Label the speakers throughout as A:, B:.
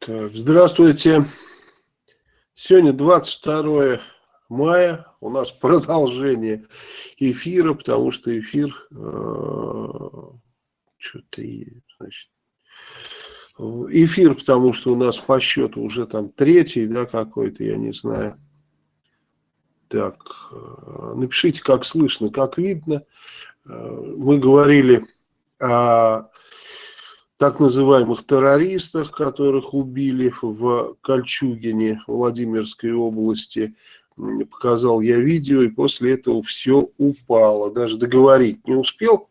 A: Так, здравствуйте. Сегодня 22 мая. У нас продолжение эфира, потому что эфир... Э, Что-то... Значит, эфир, потому что у нас по счету уже там третий, да, какой-то, я не знаю. Так, э, напишите, как слышно, как видно. Э, мы говорили о так называемых террористах, которых убили в Кольчугине, Владимирской области. Показал я видео, и после этого все упало. Даже договорить не успел.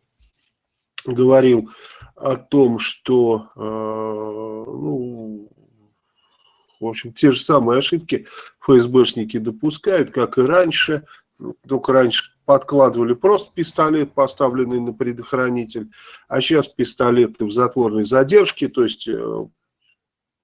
A: Говорил о том, что э, ну, в общем, те же самые ошибки ФСБшники допускают, как и раньше. Только раньше подкладывали просто пистолет, поставленный на предохранитель, а сейчас пистолеты в затворной задержке, то есть э,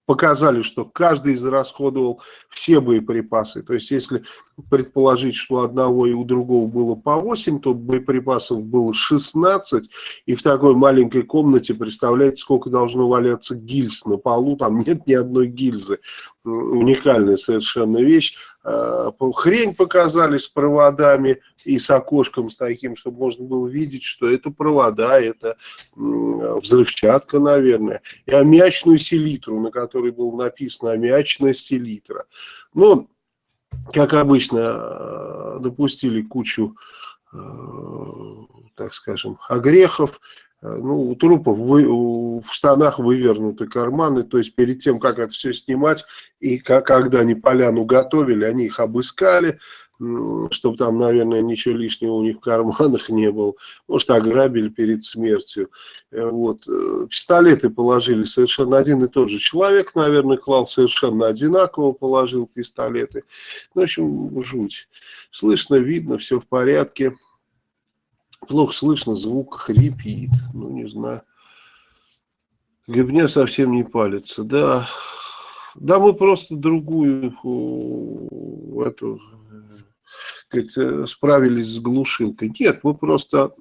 A: показали, что каждый израсходовал все боеприпасы. То есть, если предположить, что у одного и у другого было по 8, то боеприпасов было 16, и в такой маленькой комнате, представляете, сколько должно валяться гильз на полу, там нет ни одной гильзы. Уникальная совершенно вещь. Э, хрень показали с проводами и с окошком с таким, чтобы можно было видеть, что это провода, это взрывчатка, наверное, и аммиачную селитру, на которой было написано аммиачная селитра. Ну, как обычно, э, допустили кучу, э, так скажем, огрехов, ну, у трупов вы, в штанах вывернуты карманы, то есть перед тем, как это все снимать, и как, когда они поляну готовили, они их обыскали, чтобы там, наверное, ничего лишнего у них в карманах не было. Может, ограбили перед смертью. Э, вот. Э, пистолеты положили совершенно один и тот же человек, наверное, клал совершенно одинаково, положил пистолеты. Ну, в общем, жуть. Слышно, видно, все в порядке. Плохо слышно, звук хрипит. Ну, не знаю. Гребня совсем не палится. Да, да мы просто другую эту справились с глушилкой. Нет, мы просто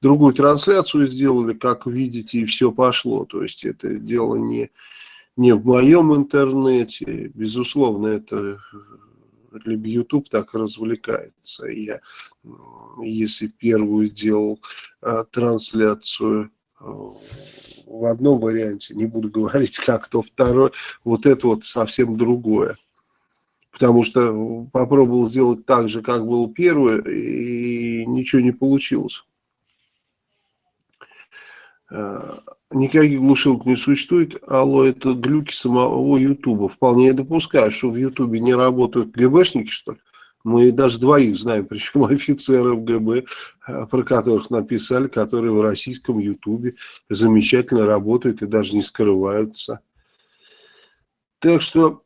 A: другую трансляцию сделали, как видите, и все пошло. То есть это дело не, не в моем интернете. Безусловно, это либо YouTube так развлекается. Я, если первую делал а, трансляцию а, в одном варианте, не буду говорить как, то второй, вот это вот совсем другое. Потому что попробовал сделать так же, как был первый, и ничего не получилось. А, никаких глушилок не существует. Алло, это глюки самого Ютуба. Вполне я допускаю, что в Ютубе не работают ГБшники, что ли. Мы даже двоих знаем, причем офицеров ГБ, а, про которых написали, которые в российском Ютубе замечательно работают и даже не скрываются. Так что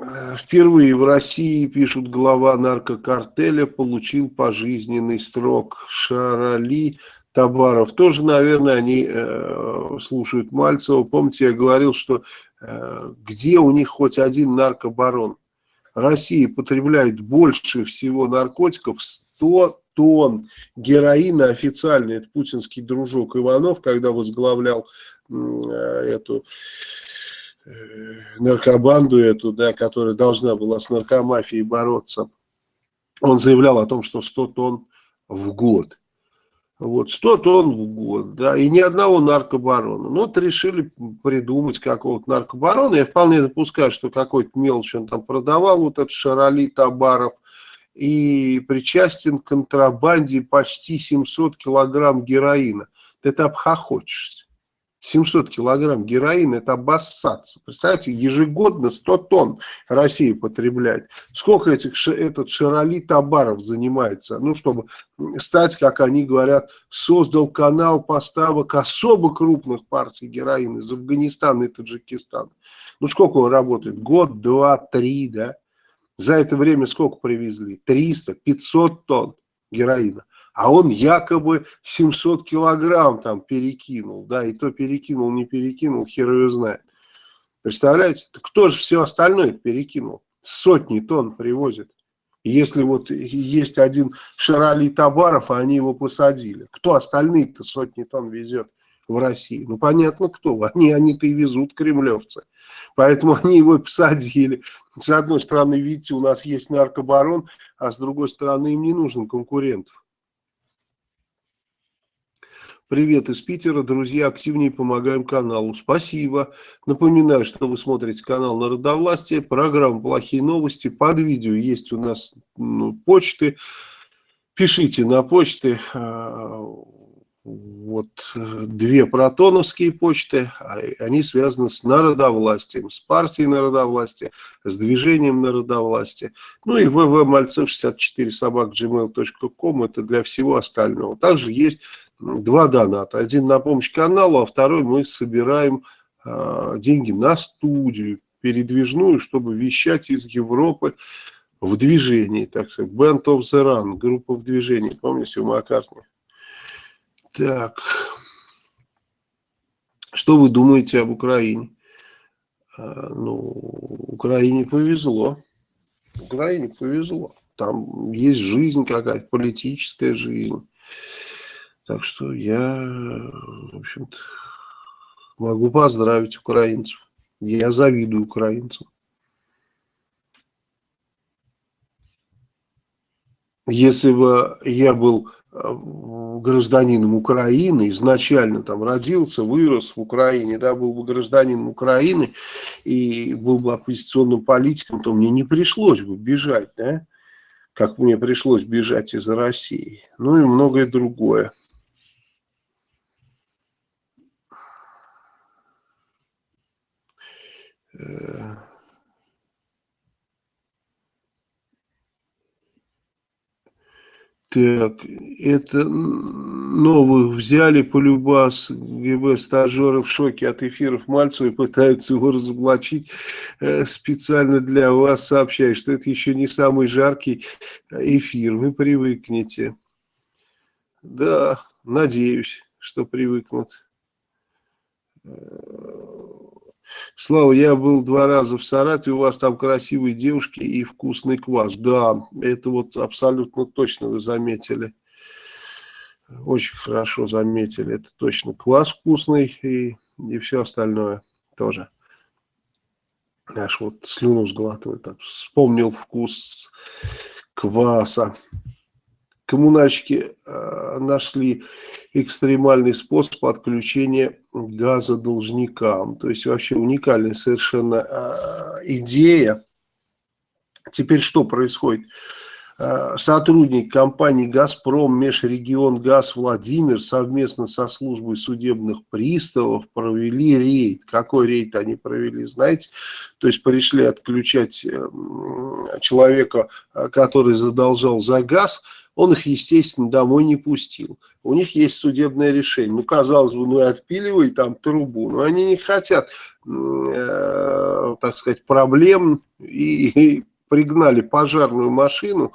A: э, впервые в России, пишут, глава наркокартеля получил пожизненный срок. Шарали Табаров. Тоже, наверное, они э, слушают Мальцева. Помните, я говорил, что э, где у них хоть один наркобарон? Россия потребляет больше всего наркотиков, 100 тонн героина официально. Это путинский дружок Иванов, когда возглавлял э, эту э, наркобанду эту, да, которая должна была с наркомафией бороться. Он заявлял о том, что 100 тонн в год. Вот, 100 тонн в год, да, и ни одного наркобарона. Ну, вот решили придумать какого-то наркобарона. Я вполне допускаю, что какой-то мелочь он там продавал, вот этот Шароли Табаров, и причастен к контрабанде почти 700 килограмм героина. Ты это обхохочешься. 700 килограмм героина, это обоссаться. Представляете, ежегодно 100 тонн Россия потребляет. Сколько этих, этот Широли Табаров занимается, ну, чтобы стать, как они говорят, создал канал поставок особо крупных партий героина из Афганистана и Таджикистана. Ну, сколько он работает? Год, два, три, да? За это время сколько привезли? 300, 500 тонн героина а он якобы 700 килограмм там перекинул, да, и то перекинул, не перекинул, хер ее знает. Представляете? Кто же все остальное перекинул? Сотни тонн привозит. Если вот есть один Шарали Табаров, а они его посадили, кто остальные-то сотни тонн везет? в России? Ну, понятно, кто. Они, они-то и везут кремлевцы. Поэтому они его посадили. С одной стороны, видите, у нас есть наркобарон, а с другой стороны, им не нужен конкурентов. Привет из Питера, друзья, активнее помогаем каналу. Спасибо. Напоминаю, что вы смотрите канал Народовластие, программа «Плохие новости». Под видео есть у нас ну, почты. Пишите на почты. А, вот две протоновские почты, а они связаны с народовластием, с партией народовластия, с движением народовластия. Ну и ввмальцев64 собак gmail.com это для всего остального. Также есть два доната. Один на помощь каналу, а второй мы собираем э, деньги на студию передвижную, чтобы вещать из Европы в движении, так сказать. Band of the Run, группа в движении, помните, у Маккартни? Так, что вы думаете об Украине? А, ну, Украине повезло. Украине повезло. Там есть жизнь какая-то, политическая жизнь. Так что я, в общем-то, могу поздравить украинцев. Я завидую украинцам. Если бы я был э, гражданином Украины, изначально там родился, вырос в Украине, да, был бы гражданином Украины и был бы оппозиционным политиком, то мне не пришлось бы бежать, да, как мне пришлось бежать из России. Ну и многое другое. Так, это новых взяли по любас ГБ стажеры в шоке от эфиров Мальцева и пытаются его разоблачить. Э, специально для вас сообщаю, что это еще не самый жаркий эфир, вы привыкнете. Да, надеюсь, что привыкнут. Слава, я был два раза в Саратове, у вас там красивые девушки и вкусный квас. Да, это вот абсолютно точно вы заметили. Очень хорошо заметили. Это точно квас вкусный и, и все остальное тоже. Аж вот слюну сглатываю, так вспомнил вкус кваса коммунальщики э, нашли экстремальный способ отключения газа должникам. То есть вообще уникальная совершенно э, идея. Теперь что происходит? Э, сотрудник компании «Газпром» Межрегион Газ Владимир совместно со службой судебных приставов провели рейд. Какой рейд они провели, знаете? То есть пришли отключать человека, который задолжал за газ – он их, естественно, домой не пустил. У них есть судебное решение. Ну, казалось бы, ну и отпиливай там трубу. Но они не хотят, э, так сказать, проблем и, и пригнали пожарную машину.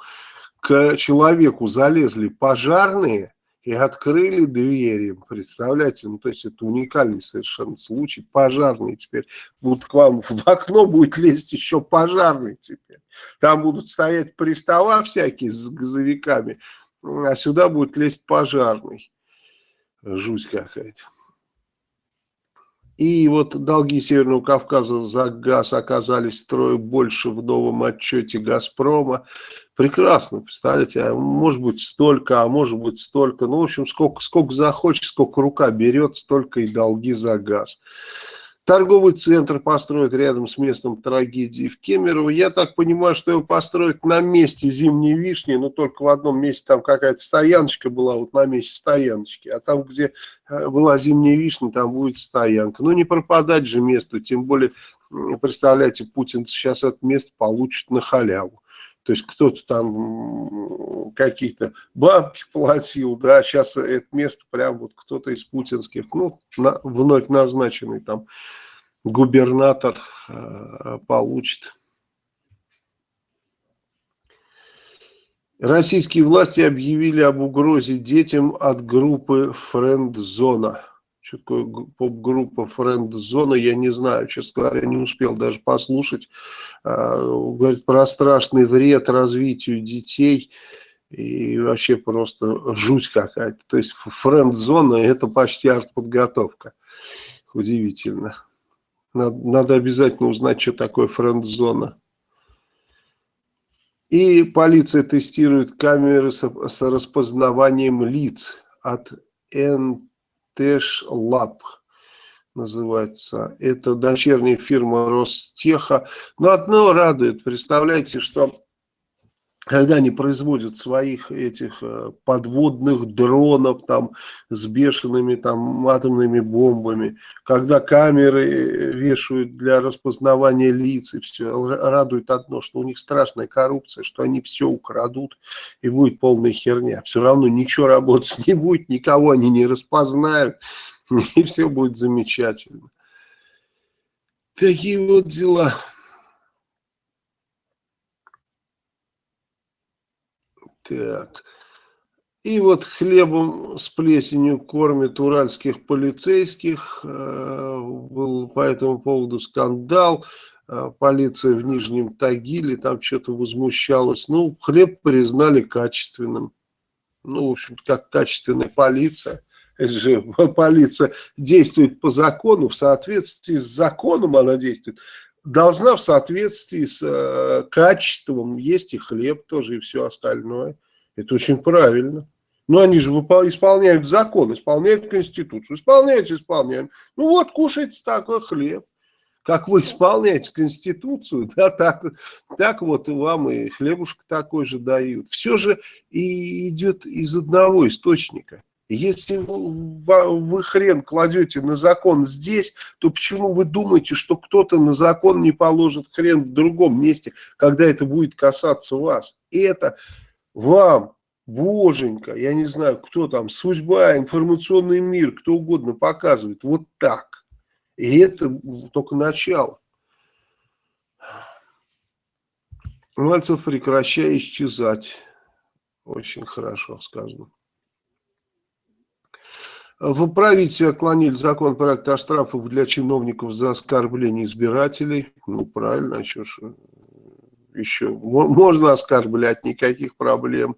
A: К человеку залезли пожарные и открыли двери. Представляете, ну то есть это уникальный совершенно случай. Пожарные теперь будут к вам в окно будет лезть еще пожарный теперь. Там будут стоять пристава всякие с газовиками, а сюда будет лезть пожарный. Жуть какая-то. И вот долги Северного Кавказа за газ оказались втрое больше в новом отчете «Газпрома». Прекрасно, представляете, а может быть столько, а может быть столько. Ну, в общем, сколько, сколько захочет, сколько рука берет, столько и долги за газ. Торговый центр построят рядом с местом трагедии в Кемерово. Я так понимаю, что его построят на месте зимней вишни, но только в одном месте там какая-то стояночка была, вот на месте стояночки. А там, где э, была зимняя вишня, там будет стоянка. Ну, не пропадать же месту, тем более, представляете, Путин сейчас это место получит на халяву. То есть кто-то там какие-то бабки платил, да, сейчас это место прям вот кто-то из путинских, ну, на, вновь назначенный там губернатор э, получит. Российские власти объявили об угрозе детям от группы «Френдзона». Что такое поп-группа «Френд-зона», я не знаю, честно говоря, не успел даже послушать. А, говорит про страшный вред развитию детей И вообще просто жуть какая-то. То есть френд-зона это почти артподготовка. Удивительно. Надо, надо обязательно узнать, что такое френд-зона. И полиция тестирует камеры с, с распознаванием лиц от NTESH Lab называется. Это дочерняя фирма Ростеха. Но одно радует, представляете, что когда они производят своих этих э, подводных дронов там с бешеными там атомными бомбами, когда камеры э, вешают для распознавания лиц и все, радует одно, что у них страшная коррупция, что они все украдут и будет полная херня. Все равно ничего работать не будет, никого они не распознают и все будет замечательно. Такие вот дела. Так. И вот хлебом с плесенью кормят уральских полицейских. Э, был по этому поводу скандал. Э, полиция в Нижнем Тагиле там что-то возмущалась. Ну, хлеб признали качественным. Ну, в общем как качественная полиция. Это же полиция действует по закону, в соответствии с законом она действует должна в соответствии с э, качеством есть и хлеб тоже, и все остальное. Это очень правильно. Но они же исполняют закон, исполняют Конституцию, исполняют, исполняют. Ну вот, кушайте такой хлеб. Как вы исполняете Конституцию, да, так, так вот и вам и хлебушка такой же дают. Все же и идет из одного источника. Если вы хрен кладете на закон здесь, то почему вы думаете, что кто-то на закон не положит хрен в другом месте, когда это будет касаться вас? Это вам, боженька, я не знаю, кто там, судьба, информационный мир, кто угодно показывает. Вот так. И это только начало. Мальцев, прекращай исчезать. Очень хорошо сказано. В правительстве отклонили закон проекта о штрафах для чиновников за оскорбление избирателей. Ну, правильно, а что еще? Можно оскорблять, никаких проблем.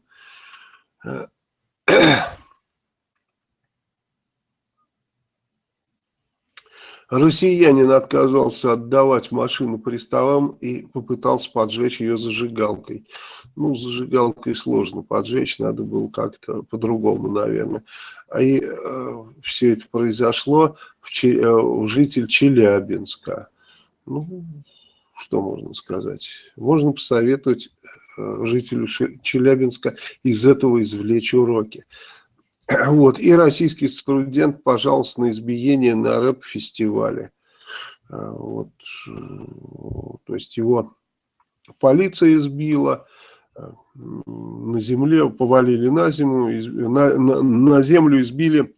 A: Россиянин отказался отдавать машину приставам и попытался поджечь ее зажигалкой. Ну, зажигалкой сложно поджечь, надо было как-то по-другому, наверное. И э, все это произошло в, Че, э, в житель Челябинска. Ну, что можно сказать? Можно посоветовать э, жителю Челябинска из этого извлечь уроки. Вот. И российский студент пожаловался на избиение на рэп-фестивале. А, вот. То есть его полиция избила, а, на земле повалили на землю, на, на, на землю избили.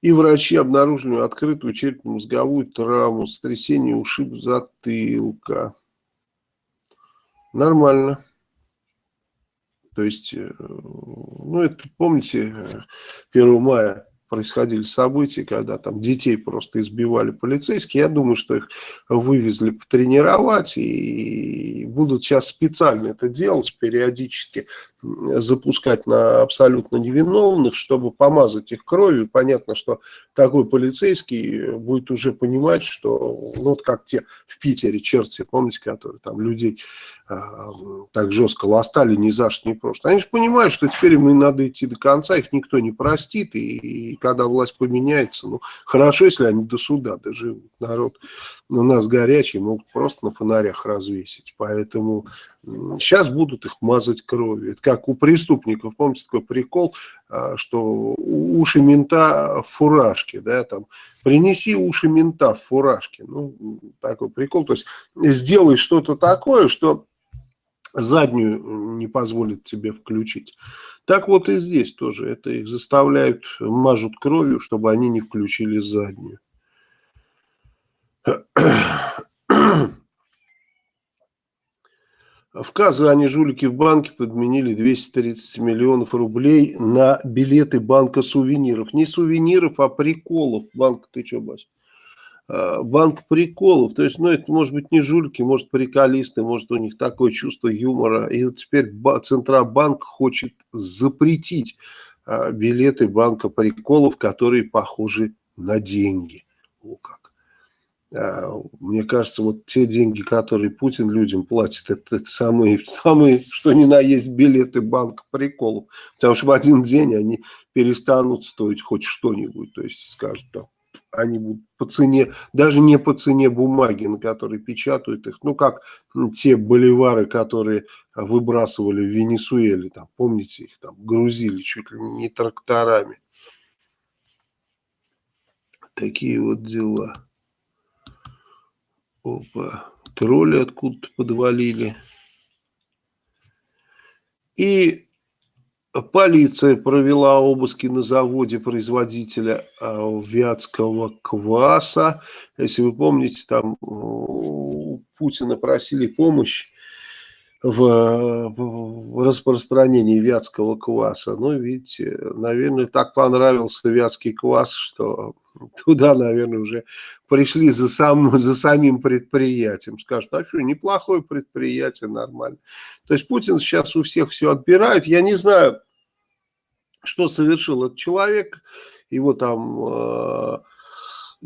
A: И врачи обнаружили открытую черепно-мозговую травму, сотрясение ушиб затылка. Нормально. То есть, э, ну, это, помните, 1 мая происходили события, когда там детей просто избивали полицейские. Я думаю, что их вывезли потренировать и будут сейчас специально это делать, периодически запускать на абсолютно невиновных, чтобы помазать их кровью. Понятно, что такой полицейский будет уже понимать, что, ну, вот как те в Питере черти, помните, которые там людей а, так жестко ластали ни за что, ни просто. Они же понимают, что теперь им надо идти до конца, их никто не простит, и, когда власть поменяется, ну, хорошо, если они до суда доживут. Народ у нас горячий, могут просто на фонарях развесить, поэтому Сейчас будут их мазать кровью. Это как у преступников. Помните такой прикол, а, что уши мента в фуражке, да, там, принеси уши мента в фуражке. Ну, такой прикол. То есть, сделай что-то такое, что заднюю не позволит тебе включить. Так вот и здесь тоже. Это их заставляют, мажут кровью, чтобы они не включили заднюю. В Казани жулики в банке подменили 230 миллионов рублей на билеты банка сувениров. Не сувениров, а приколов. Банк, ты что, Бась? Э, банк приколов. То есть, ну, это может быть не жульки, может приколисты, может у них такое чувство юмора. И вот теперь Центробанк хочет запретить э, билеты банка приколов, которые похожи на деньги. О, как. А, мне кажется, вот те деньги, которые Путин людям платит, это, самые, самые, что ни на есть билеты банка приколов. Потому что в один день они перестанут стоить хоть что-нибудь. То есть скажут, да, они будут по цене, даже не по цене бумаги, на которой печатают их. Ну, как те боливары, которые выбрасывали в Венесуэле, там, помните, их там грузили чуть ли не тракторами. Такие вот дела. Опа, тролли откуда-то подвалили. И полиция провела обыски на заводе производителя а, вятского кваса. Если вы помните, там у Путина просили помощь в распространении вятского кваса. Ну, видите, наверное, так понравился вятский квас, что туда, наверное, уже пришли за, сам, за самим предприятием. Скажут, а что, неплохое предприятие, нормально. То есть Путин сейчас у всех все отбирает. Я не знаю, что совершил этот человек. Его там...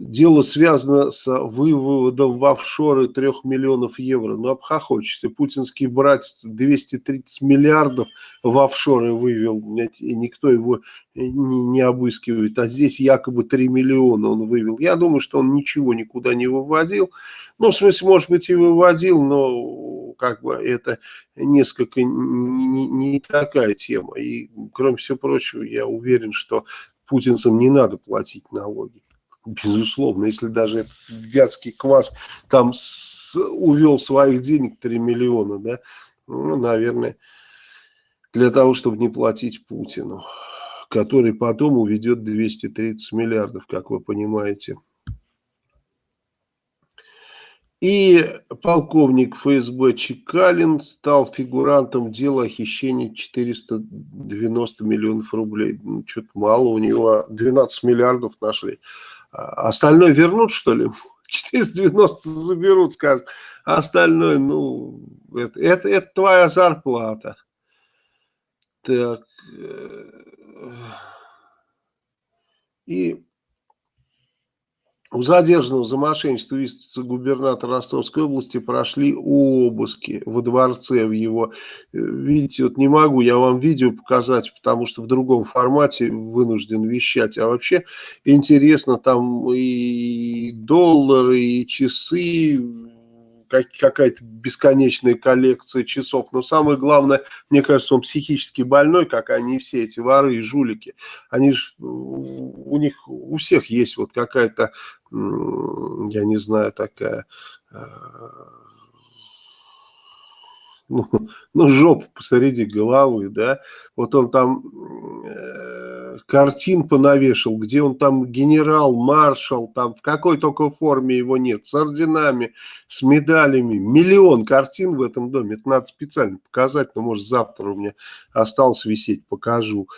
A: Дело связано с выводом в офшоры 3 миллионов евро. Ну, обхохочешься. Путинский братец 230 миллиардов в офшоры вывел, и никто его не обыскивает. А здесь якобы 3 миллиона он вывел. Я думаю, что он ничего никуда не выводил. Ну, в смысле, может быть, и выводил, но как бы это несколько не, не такая тема. И, кроме всего прочего, я уверен, что путинцам не надо платить налоги безусловно, если даже этот вятский квас там с, увел своих денег 3 миллиона, да, ну, наверное, для того, чтобы не платить Путину, который потом уведет 230 миллиардов, как вы понимаете. И полковник ФСБ Чекалин стал фигурантом дела о хищении 490 миллионов рублей. Ну, Что-то мало, у него 12 миллиардов нашли. А остальное вернут, что ли? 490 заберут, скажут. А остальное, ну, это, это, это твоя зарплата. Так. Э, и у задержанного за мошенничество вице-губернатора Ростовской области прошли обыски во дворце в его. Э, видите, вот не могу я вам видео показать, потому что в другом формате вынужден вещать. А вообще интересно, там и доллары, и часы, какая-то бесконечная коллекция часов. Но самое главное, мне кажется, он психически больной, как они все эти воры и жулики. Они ж, у них у всех есть вот какая-то, я не знаю, такая э, ну, ну, жопу посреди головы, да, вот он там э, картин понавешал, где он там генерал, маршал, там в какой только форме его нет, с орденами, с медалями, миллион картин в этом доме, это надо специально показать, но может завтра у меня осталось висеть, покажу.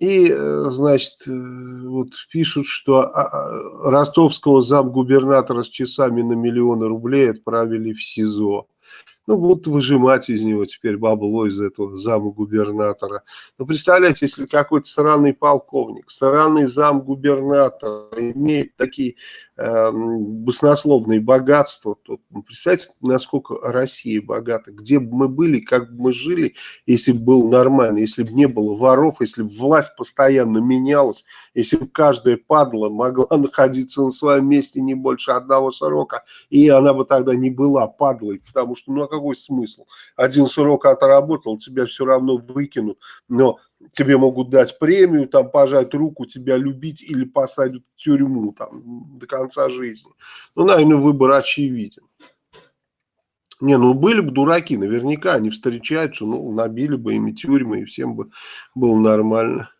A: И, э, значит, э, вот пишут, что а, а, ростовского замгубернатора с часами на миллионы рублей отправили в СИЗО ну, будут выжимать из него теперь бабло из этого зама губернатора. Ну, представляете, если какой-то странный полковник, странный зам губернатора имеет такие э, баснословные богатства, то ну, представьте, насколько Россия богата, где бы мы были, как бы мы жили, если бы было нормально, если бы не было воров, если бы власть постоянно менялась, если бы каждая падла могла находиться на своем месте не больше одного срока, и она бы тогда не была падлой, потому что, ну, а какой смысл? Один срок отработал, тебя все равно выкинут, но тебе могут дать премию, там, пожать руку, тебя любить или посадят в тюрьму там до конца жизни. Ну, наверное, выбор очевиден. Не, ну были бы дураки, наверняка они встречаются, ну, набили бы ими тюрьмы, и всем бы было нормально.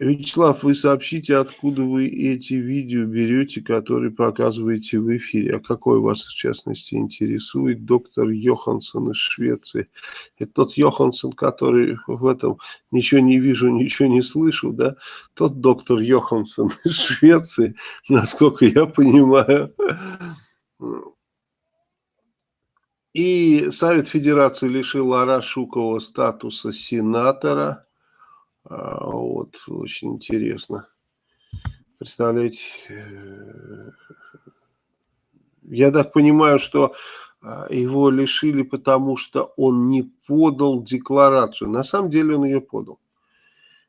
A: Вячеслав, вы сообщите, откуда вы эти видео берете, которые показываете в эфире. А какой вас, в частности, интересует доктор Йоханссон из Швеции? Это тот Йоханссон, который в этом ничего не вижу, ничего не слышу, да? Тот доктор Йоханссон из Швеции, насколько я понимаю. И Совет Федерации лишил Арашукова статуса сенатора. А, вот, очень интересно. Представляете, э, я так понимаю, что а, его лишили, потому что он не подал декларацию. На самом деле он ее подал.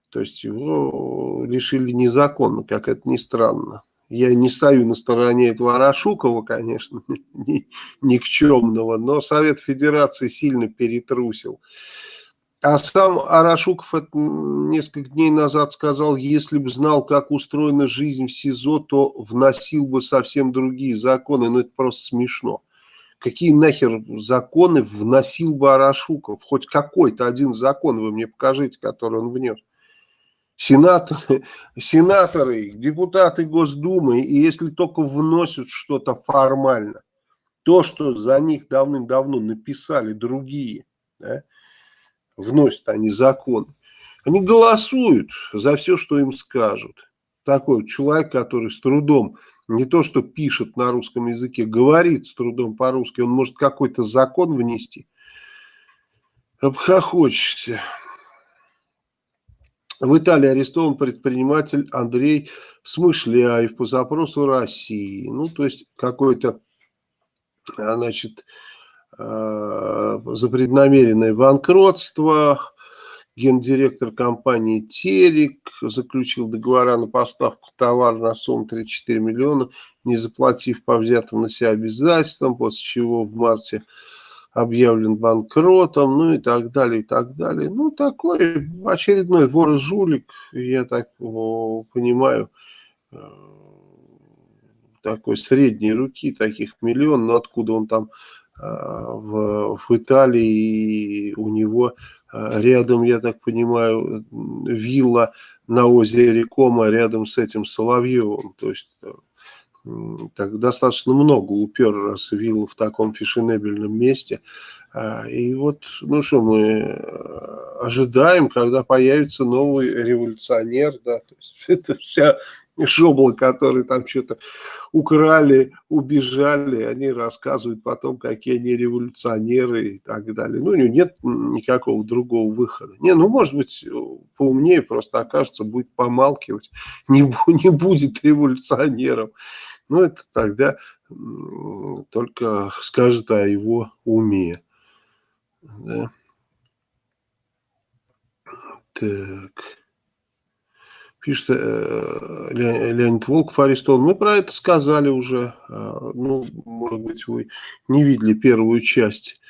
A: То есть его лишили незаконно, как это ни странно. Я не стою на стороне этого Арашукова, конечно, ни, никчемного, но Совет Федерации сильно перетрусил. А сам Арашуков несколько дней назад сказал, если бы знал, как устроена жизнь в СИЗО, то вносил бы совсем другие законы. Ну, это просто смешно. Какие нахер законы вносил бы Арашуков? Хоть какой-то один закон вы мне покажите, который он внес. Сенаторы, сенаторы, депутаты Госдумы, и если только вносят что-то формально, то, что за них давным-давно написали другие, да, вносят они закон. Они голосуют за все, что им скажут. Такой человек, который с трудом, не то что пишет на русском языке, говорит с трудом по-русски, он может какой-то закон внести. Обхохочешься. В Италии арестован предприниматель Андрей Смышляев по запросу России. Ну, то есть какой-то, значит, Э, за преднамеренное банкротство. Гендиректор компании «Терек» заключил договора на поставку товара на сумму 34 миллиона, не заплатив по взятым на себя обязательствам, после чего в марте объявлен банкротом, ну и так далее, и так далее. Ну, такой очередной вор и жулик, я так понимаю, э, такой средней руки, таких миллион, но откуда он там в, в Италии у него а, рядом, я так понимаю, вилла на озере Кома рядом с этим Соловьевым. То есть э, так достаточно много упер, раз вилла в таком фешенебельном месте. А, и вот, ну что, мы э, ожидаем, когда появится новый революционер, да, то есть это вся шоблы, которые там что-то украли, убежали, они рассказывают потом, какие они революционеры и так далее. Ну, у него нет никакого другого выхода. Не, ну, может быть, поумнее просто окажется, будет помалкивать, не, не будет революционером. Ну, это тогда только скажет о его уме. Да. Так пишет э, Леонид Волков арестован. Мы про это сказали уже. Э, ну, может быть, вы не видели первую часть.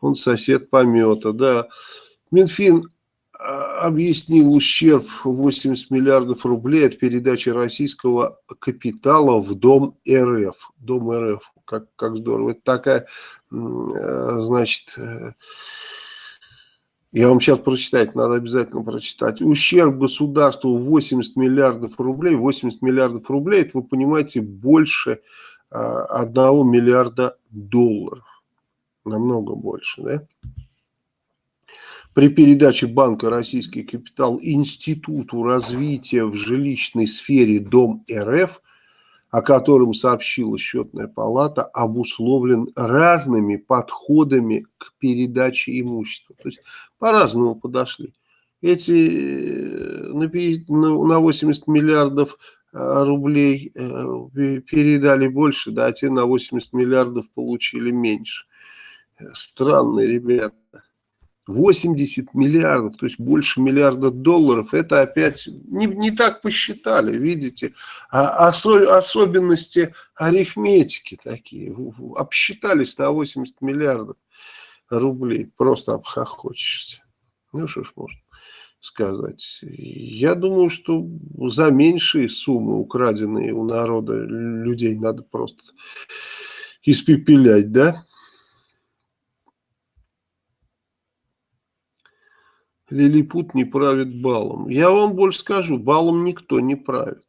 A: Он сосед помета, да. Минфин э, объяснил ущерб 80 миллиардов рублей от передачи российского капитала в Дом РФ. Дом РФ, как, как здорово. Это такая, значит я вам сейчас прочитать, надо обязательно прочитать. Ущерб государству 80 миллиардов рублей. 80 миллиардов рублей, это вы понимаете, больше э, 1 миллиарда долларов. Намного больше, да? При передаче банка «Российский капитал» Институту развития в жилищной сфере «Дом РФ» о котором сообщила счетная палата, обусловлен разными подходами к передаче имущества. То есть по-разному подошли. Эти э, на 80 миллиардов э, рублей э, передали больше, да, а те на 80 миллиардов получили меньше. Странные ребята. 80 миллиардов, то есть больше миллиарда долларов, это опять не, не так посчитали, видите, а осо, особенности арифметики такие, обсчитались на 80 миллиардов рублей, просто обхохочешься. Ну что ж можно сказать. Я думаю, что за меньшие суммы, украденные у народа, людей надо просто испепелять, да? Лилипут не правит балом. Я вам больше скажу, балом никто не правит.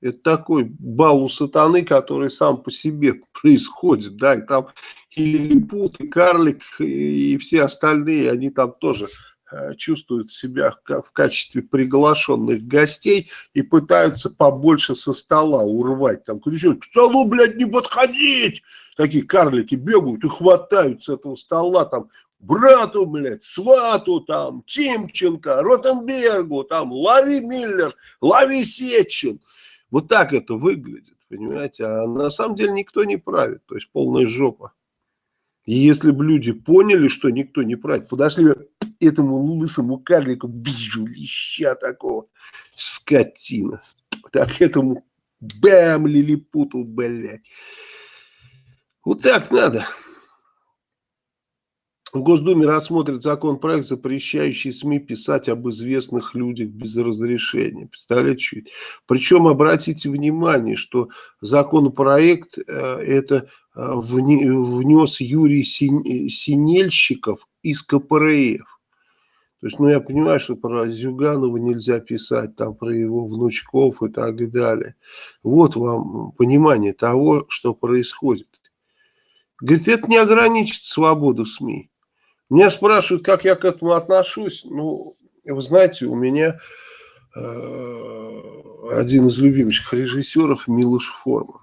A: Это такой бал у сатаны, который сам по себе происходит, да, и там и Лилипут, и Карлик, и все остальные, они там тоже э, чувствуют себя в качестве приглашенных гостей и пытаются побольше со стола урвать. Там кричат, к столу, блядь, не подходить! Такие карлики бегают и хватают с этого стола, там, брату, блядь, свату, там, Тимченко, Ротенбергу, там, Лави Миллер, Лави Сечин. Вот так это выглядит, понимаете? А на самом деле никто не правит, то есть полная жопа. И если бы люди поняли, что никто не правит, подошли бы этому лысому карлику, вижу леща такого, скотина. Так этому бэм, лилипуту, блядь. Вот так надо. В Госдуме рассмотрит законопроект, запрещающий СМИ писать об известных людях без разрешения. Представляете, это? Причем обратите внимание, что законопроект э, это э, внес Юрий Синельщиков из КПРФ. То есть, ну, я понимаю, что про Зюганова нельзя писать, там, про его внучков и так далее. Вот вам понимание того, что происходит. Говорит, это не ограничит свободу СМИ. Меня спрашивают, как я к этому отношусь. Ну, вы знаете, у меня э, один из любимых режиссеров Милош Форман.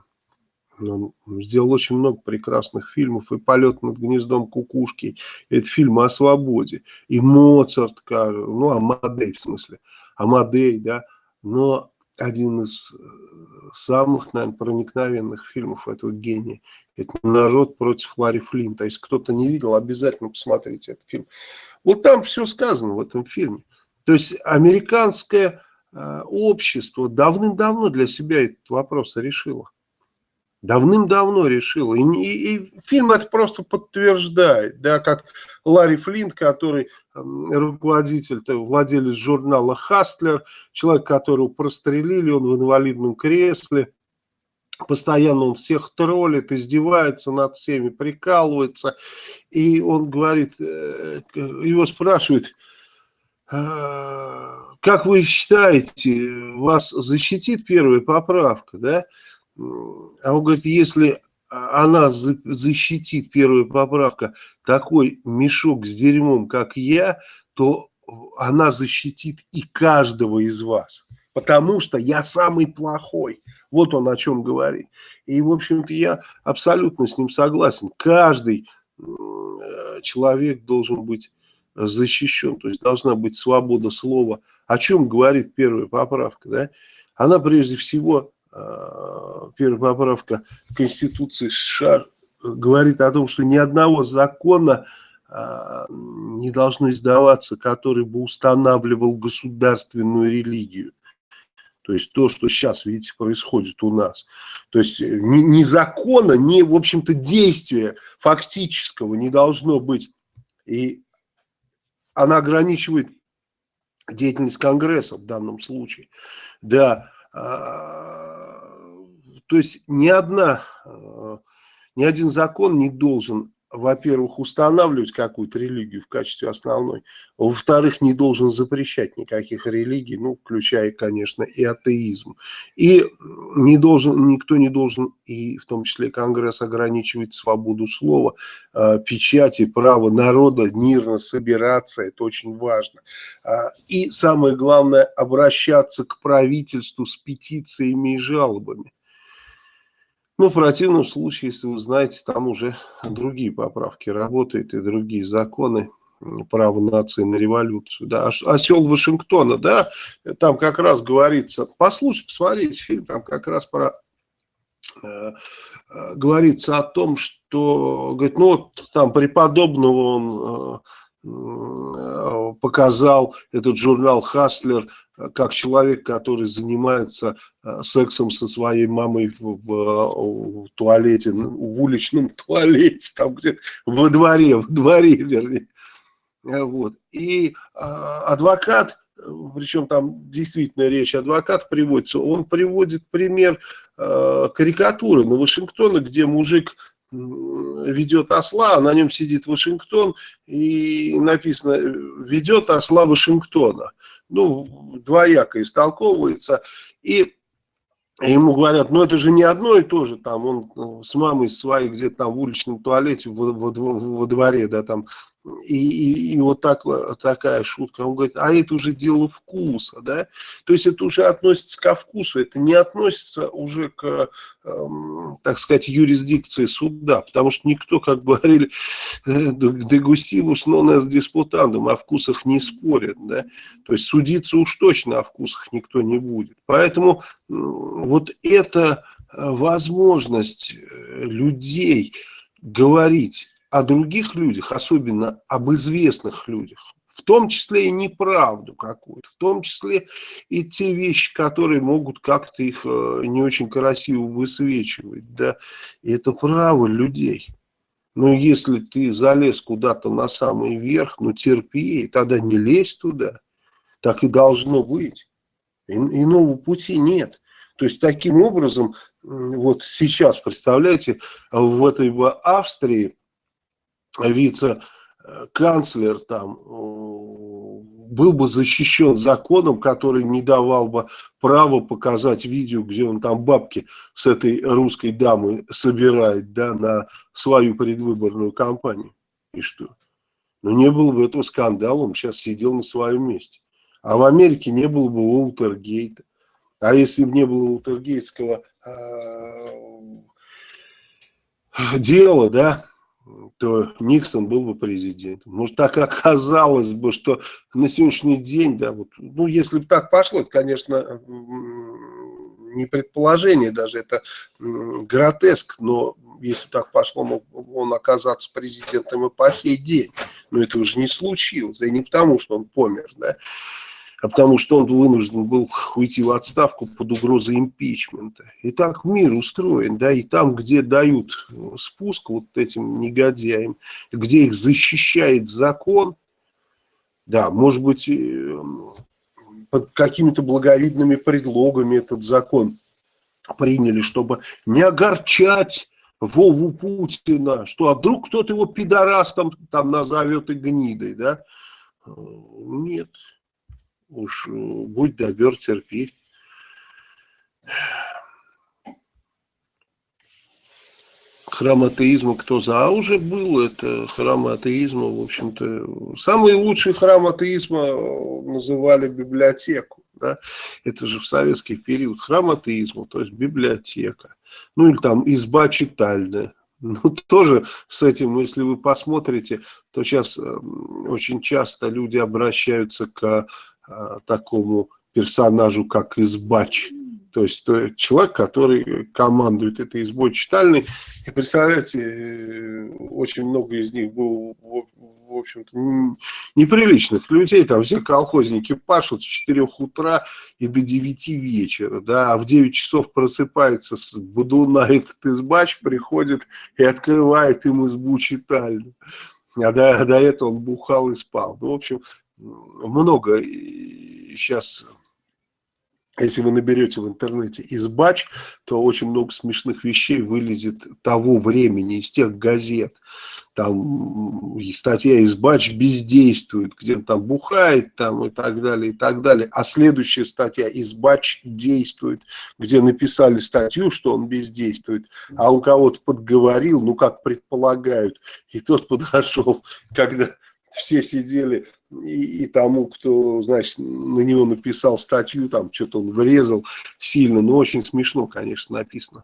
A: Он сделал очень много прекрасных фильмов. И «Полет над гнездом кукушки». Это фильмы о свободе. И «Моцарт», ну, Амадей в смысле. Амадей, да. Но один из э, самых, наверное, проникновенных фильмов этого гения это «Народ против Ларри Флинта». Если кто-то не видел, обязательно посмотрите этот фильм. Вот там все сказано в этом фильме. То есть американское э, общество давным-давно для себя этот вопрос решило. Давным-давно решило. И, и, и фильм это просто подтверждает. Да, как Ларри Флинт, который э, руководитель, владелец журнала «Хастлер», человек, которого прострелили, он в инвалидном кресле – постоянно он всех троллит, издевается над всеми, прикалывается, и он говорит, э, его спрашивают, «А, как вы считаете, вас защитит первая поправка, да? А он говорит, если она защитит, первая поправка, такой мешок с дерьмом, как я, то она защитит и каждого из вас, потому что я самый плохой. Вот он о чем говорит. И, в общем-то, я абсолютно с ним согласен. Каждый э, человек должен быть защищен, то есть должна быть свобода слова. О чем говорит первая поправка? Да? Она прежде всего, э, первая поправка Конституции США говорит о том, что ни одного закона э, не должно издаваться, который бы устанавливал государственную религию. То есть то, что сейчас, видите, происходит у нас. То есть э, ни, ни закона, ни, в общем-то, действия фактического не должно быть. И она ограничивает деятельность Конгресса в данном случае. Да, а, то есть ни одна, а, ни один закон не должен во-первых, устанавливать какую-то религию в качестве основной, во-вторых, не должен запрещать никаких религий, ну, включая, конечно, и атеизм. И не должен, никто не должен, и в том числе Конгресс, ограничивать свободу слова, э, печати, право народа мирно собираться, это очень важно. Э, и самое главное, обращаться к правительству с петициями и жалобами. Ну, в противном случае, если вы знаете, там уже другие поправки работают и другие законы право нации на революцию. Да. Осел Вашингтона, да, там как раз говорится, послушайте, посмотрите фильм, там как раз про э, э, говорится о том, что, говорит, ну вот там преподобного он э, показал этот журнал «Хаслер», как человек, который занимается э, сексом со своей мамой в, в, в туалете, в уличном туалете, там где во дворе, в дворе, вернее. Э, вот. И а, адвокат, причем там действительно речь адвокат приводится, он приводит пример карикатуры на Вашингтона, где мужик ведет осла, а на нем сидит Вашингтон, и написано «ведет осла Вашингтона». Ну, двояко истолковывается. И ему говорят, ну это же не одно и то же, там он ну, с мамой своей где-то там в уличном туалете во, во, во дворе, да, там и, и, и вот так, такая шутка. Он говорит, а это уже дело вкуса, да? То есть это уже относится ко вкусу, это не относится уже к, эм, так сказать, юрисдикции суда, потому что никто, как говорили, э, дегустивус, но у нас диспутандум, о вкусах не спорят, да? То есть судиться уж точно о вкусах никто не будет. Поэтому вот эта э, возможность э, людей говорить о других людях, особенно об известных людях, в том числе и неправду какую-то, в том числе и те вещи, которые могут как-то их э, не очень красиво высвечивать, да, и это право людей. Но если ты залез куда-то на самый верх, ну терпи, тогда не лезь туда, так и должно быть. И, иного пути нет. То есть таким образом, вот сейчас, представляете, в этой Австрии вице-канцлер там был бы защищен законом, который не давал бы права показать видео, где он там бабки с этой русской дамой собирает да, на свою предвыборную кампанию. И что? Ну, не было бы этого скандала, он сейчас сидел на своем месте. А в Америке не было бы Уолтергейта. А если бы не было Уолтергейтского э, дела, да, то Никсон был бы президентом. Может, так оказалось бы, что на сегодняшний день, да, вот, ну, если бы так пошло, это, конечно, не предположение даже, это гротеск, но если так пошло, мог он оказаться президентом и по сей день. Но это уже не случилось, и не потому, что он помер, да, а потому что он вынужден был уйти в отставку под угрозой импичмента. И так мир устроен, да, и там, где дают спуск вот этим негодяям, где их защищает закон, да, может быть, э, под какими-то благовидными предлогами этот закон приняли, чтобы не огорчать Вову Путина, что а вдруг кто-то его пидорастом там назовет и гнидой, да? Э, нет, Уж э, будь добер, терпи. Храм атеизма кто за? А уже был это храм атеизма, в общем-то. Самый лучший храм атеизма э, называли библиотеку. Да? Это же в советский период. Храм атеизма, то есть библиотека. Ну или там изба читальная. Ну, тоже с этим, если вы посмотрите, то сейчас э, очень часто люди обращаются к такому персонажу, как избач. То есть то, человек, который командует этой избой читальной. И представляете, э, очень много из них было, в общем-то, неприличных людей. Там все колхозники пашут с 4 утра и до 9 вечера. Да, а в 9 часов просыпается с будуна этот избач, приходит и открывает им избу читальную. А до, до этого он бухал и спал. Ну, в общем, много сейчас, если вы наберете в интернете избач, то очень много смешных вещей вылезет того времени, из тех газет. Там статья «Избач бездействует», где он там бухает там, и так далее, и так далее. А следующая статья «Избач действует», где написали статью, что он бездействует, а он кого-то подговорил, ну, как предполагают, и тот подошел, когда все сидели, и, и тому, кто, значит, на него написал статью, там что-то он врезал сильно, но очень смешно, конечно, написано.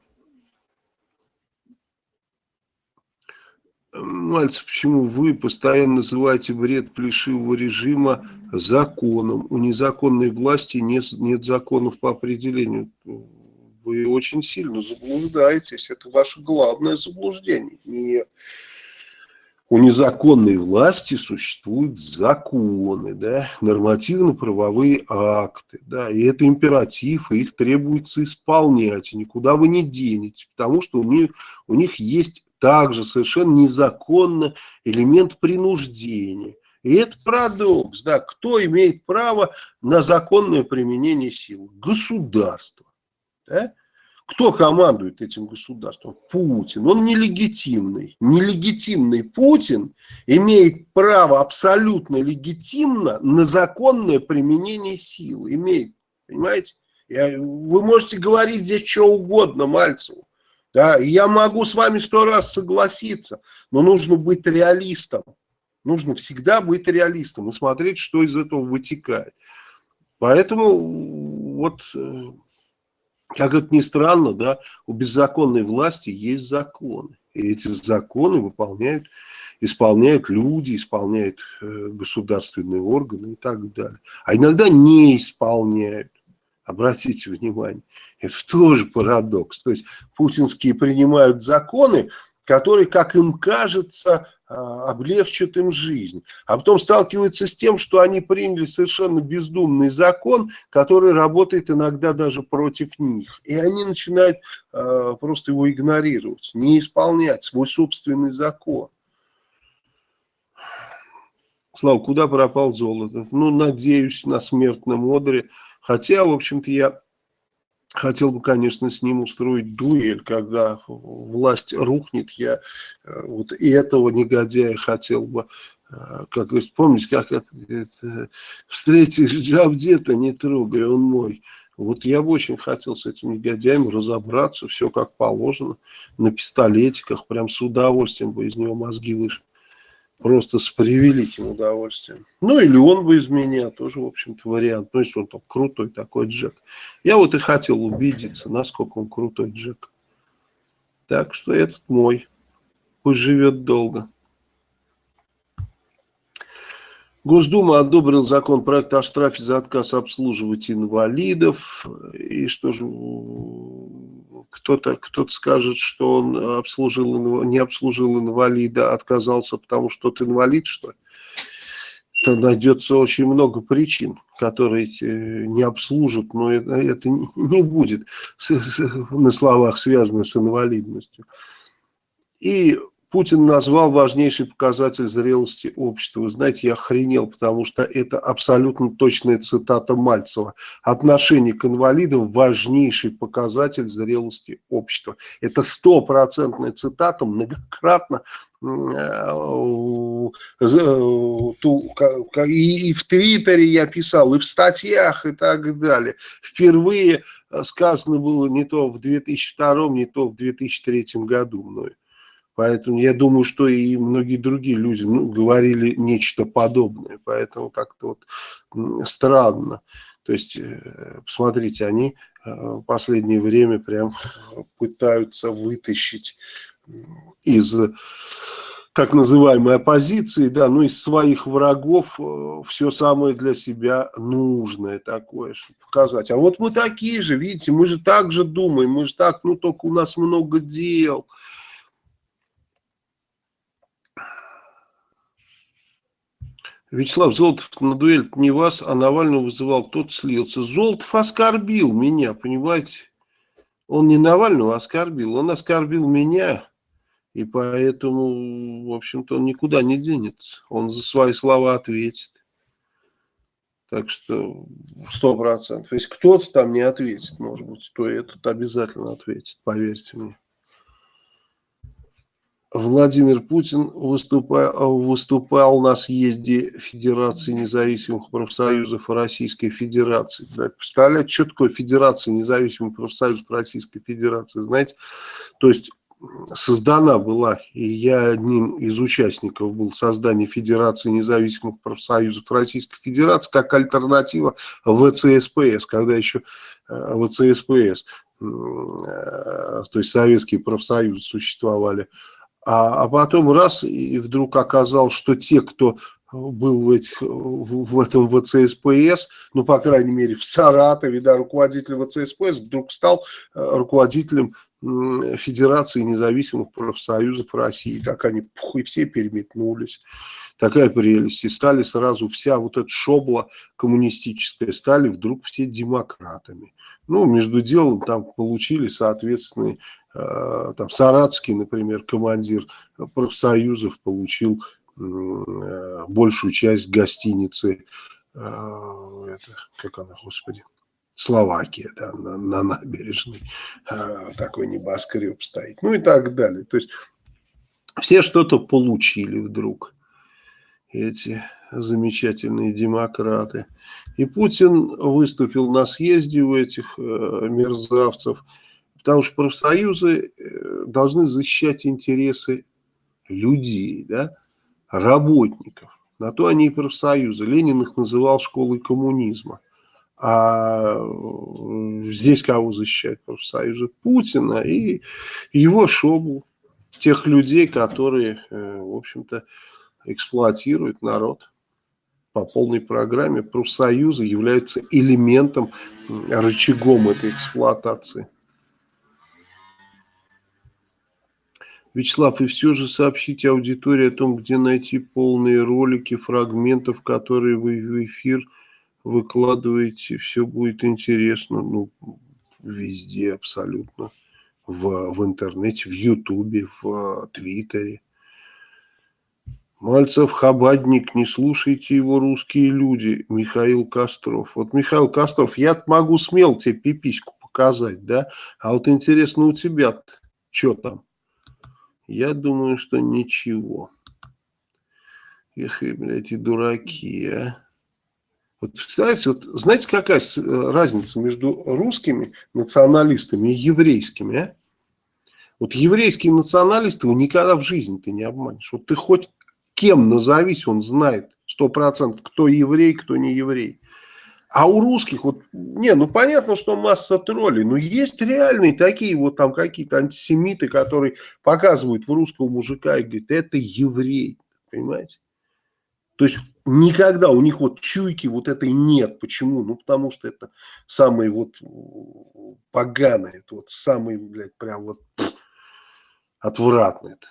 A: Мальцев, почему вы постоянно называете бред плешивого режима законом? У незаконной власти нет, нет законов по определению. Вы очень сильно заблуждаетесь. Это ваше главное заблуждение. Нет у незаконной власти существуют законы, да, нормативно-правовые акты, да, и это императив, и их требуется исполнять, и никуда вы не денете, потому что у них, у них есть также совершенно незаконно элемент принуждения. И это парадокс, да, кто имеет право на законное применение силы? Государство, да? Кто командует этим государством? Путин. Он нелегитимный. Нелегитимный Путин имеет право абсолютно легитимно на законное применение силы. Имеет. Понимаете? Вы можете говорить здесь что угодно Мальцеву. Да, я могу с вами сто раз согласиться, но нужно быть реалистом. Нужно всегда быть реалистом и смотреть, что из этого вытекает. Поэтому вот э, как это ни странно, да, у беззаконной власти есть законы. И эти законы выполняют, исполняют люди, исполняют э, государственные органы и так далее. А иногда не исполняют. Обратите внимание, это тоже парадокс. То есть путинские принимают законы, которые, как им кажется, облегчат им жизнь. А потом сталкиваются с тем, что они приняли совершенно бездумный закон, который работает иногда даже против них. И они начинают э, просто его игнорировать, не исполнять свой собственный закон. Слава, куда пропал Золотов? Ну, надеюсь, на смертном одре. Хотя, в общем-то, я Хотел бы, конечно, с ним устроить дуэль, когда власть рухнет. Я э, вот и этого негодяя хотел бы, э, как говорится, помните, как это, это встретишь Джавдета, не трогай, он мой. Вот я бы очень хотел с этим негодяем разобраться, все как положено, на пистолетиках, прям с удовольствием бы из него мозги вышли просто с превеликим удовольствием. Ну, или он бы из меня, тоже, в общем-то, вариант. Ну, если он там крутой такой Джек. Я вот и хотел убедиться, насколько он крутой Джек. Так что этот мой. Пусть живет долго. Госдума одобрил законопроект о штрафе за отказ обслуживать инвалидов. И что же, кто-то кто, -то, скажет, что он обслужил, не обслужил инвалида, отказался, потому что тот инвалид, что ли? То найдется очень много причин, которые э, не обслужат, но это, это не будет на словах связано с инвалидностью. И Путин назвал важнейший показатель зрелости общества. Вы знаете, я охренел, потому что это абсолютно точная цитата Мальцева. Отношение к инвалидам – важнейший показатель зрелости общества. Это стопроцентная цитата, многократно э, и в Твиттере я писал, и в статьях, и так далее. Впервые сказано было не то в 2002, не то в 2003 году мною. Поэтому я думаю, что и многие другие люди ну, говорили нечто подобное. Поэтому как-то вот странно. То есть, э, посмотрите, они э, в последнее время прям пытаются вытащить из так называемой оппозиции, да, ну из своих врагов э, все самое для себя нужное такое, чтобы показать. А вот мы такие же, видите, мы же так же думаем, мы же так, ну только у нас много дел, Вячеслав Золотов на дуэль не вас, а Навального вызывал, тот слился. Золотов оскорбил меня, понимаете? Он не Навального оскорбил, он оскорбил меня. И поэтому, в общем-то, он никуда не денется. Он за свои слова ответит. Так что сто процентов. Если кто-то там не ответит, может быть, то этот обязательно ответит, поверьте мне. Владимир Путин выступал, выступал на съезде Федерации независимых профсоюзов Российской Федерации. Да, представляете, что такое Федерация независимых профсоюзов Российской Федерации? Знаете, то есть создана была, и я одним из участников был создания Федерации независимых профсоюзов Российской Федерации как альтернатива ВЦСПС, когда еще э, ВЦСПС, э, то есть советские профсоюзы существовали, а, а потом раз, и вдруг оказалось, что те, кто был в, этих, в этом ВЦСПС, ну, по крайней мере, в Саратове, да, руководитель ВЦСПС вдруг стал э, руководителем Федерации независимых профсоюзов России. Так они пух, и все переметнулись. Такая прелесть. И стали сразу вся вот эта шобла коммунистическая, стали вдруг все демократами. Ну, между делом там получили соответственные Э, там Саратский, например, командир профсоюзов получил э, большую часть гостиницы, э, это, как она, господи, Словакия, да, на, на набережной такой небоскреб стоит, ну и так далее. То есть все что-то получили вдруг, эти замечательные демократы. И Путин выступил на съезде у этих э, мерзавцев, потому что профсоюзы э, должны защищать интересы людей, да, работников. На то они и профсоюзы. Ленин их называл школой коммунизма. А э, здесь кого защищают профсоюзы? Путина и его шобу. Тех людей, которые, э, в общем-то, эксплуатируют народ по полной программе. Профсоюзы являются элементом, рычагом этой эксплуатации. Вячеслав, и все же сообщите аудитории о том, где найти полные ролики, фрагментов, которые вы в эфир выкладываете. Все будет интересно. Ну, везде абсолютно. В, в интернете, в Ютубе, в Твиттере. Мальцев Хабадник, не слушайте его русские люди, Михаил Костров. Вот Михаил Костров, я могу смело тебе пипиську показать, да? А вот интересно у тебя что там? Я думаю, что ничего. Эх, блядь, и дураки, а. Вот, представляете, вот, знаете, какая разница между русскими националистами и еврейскими, а? Вот еврейские националисты его никогда в жизни ты не обманешь. Вот ты хоть кем назовись, он знает сто процентов, кто еврей, кто не еврей. А у русских, вот, не, ну понятно, что масса троллей, но есть реальные такие вот там какие-то антисемиты, которые показывают в русского мужика и говорят, это еврей, понимаете? То есть никогда у них вот чуйки вот этой нет. Почему? Ну потому что это самый вот поганый, это вот самый, блядь, прям вот отвратный. Это.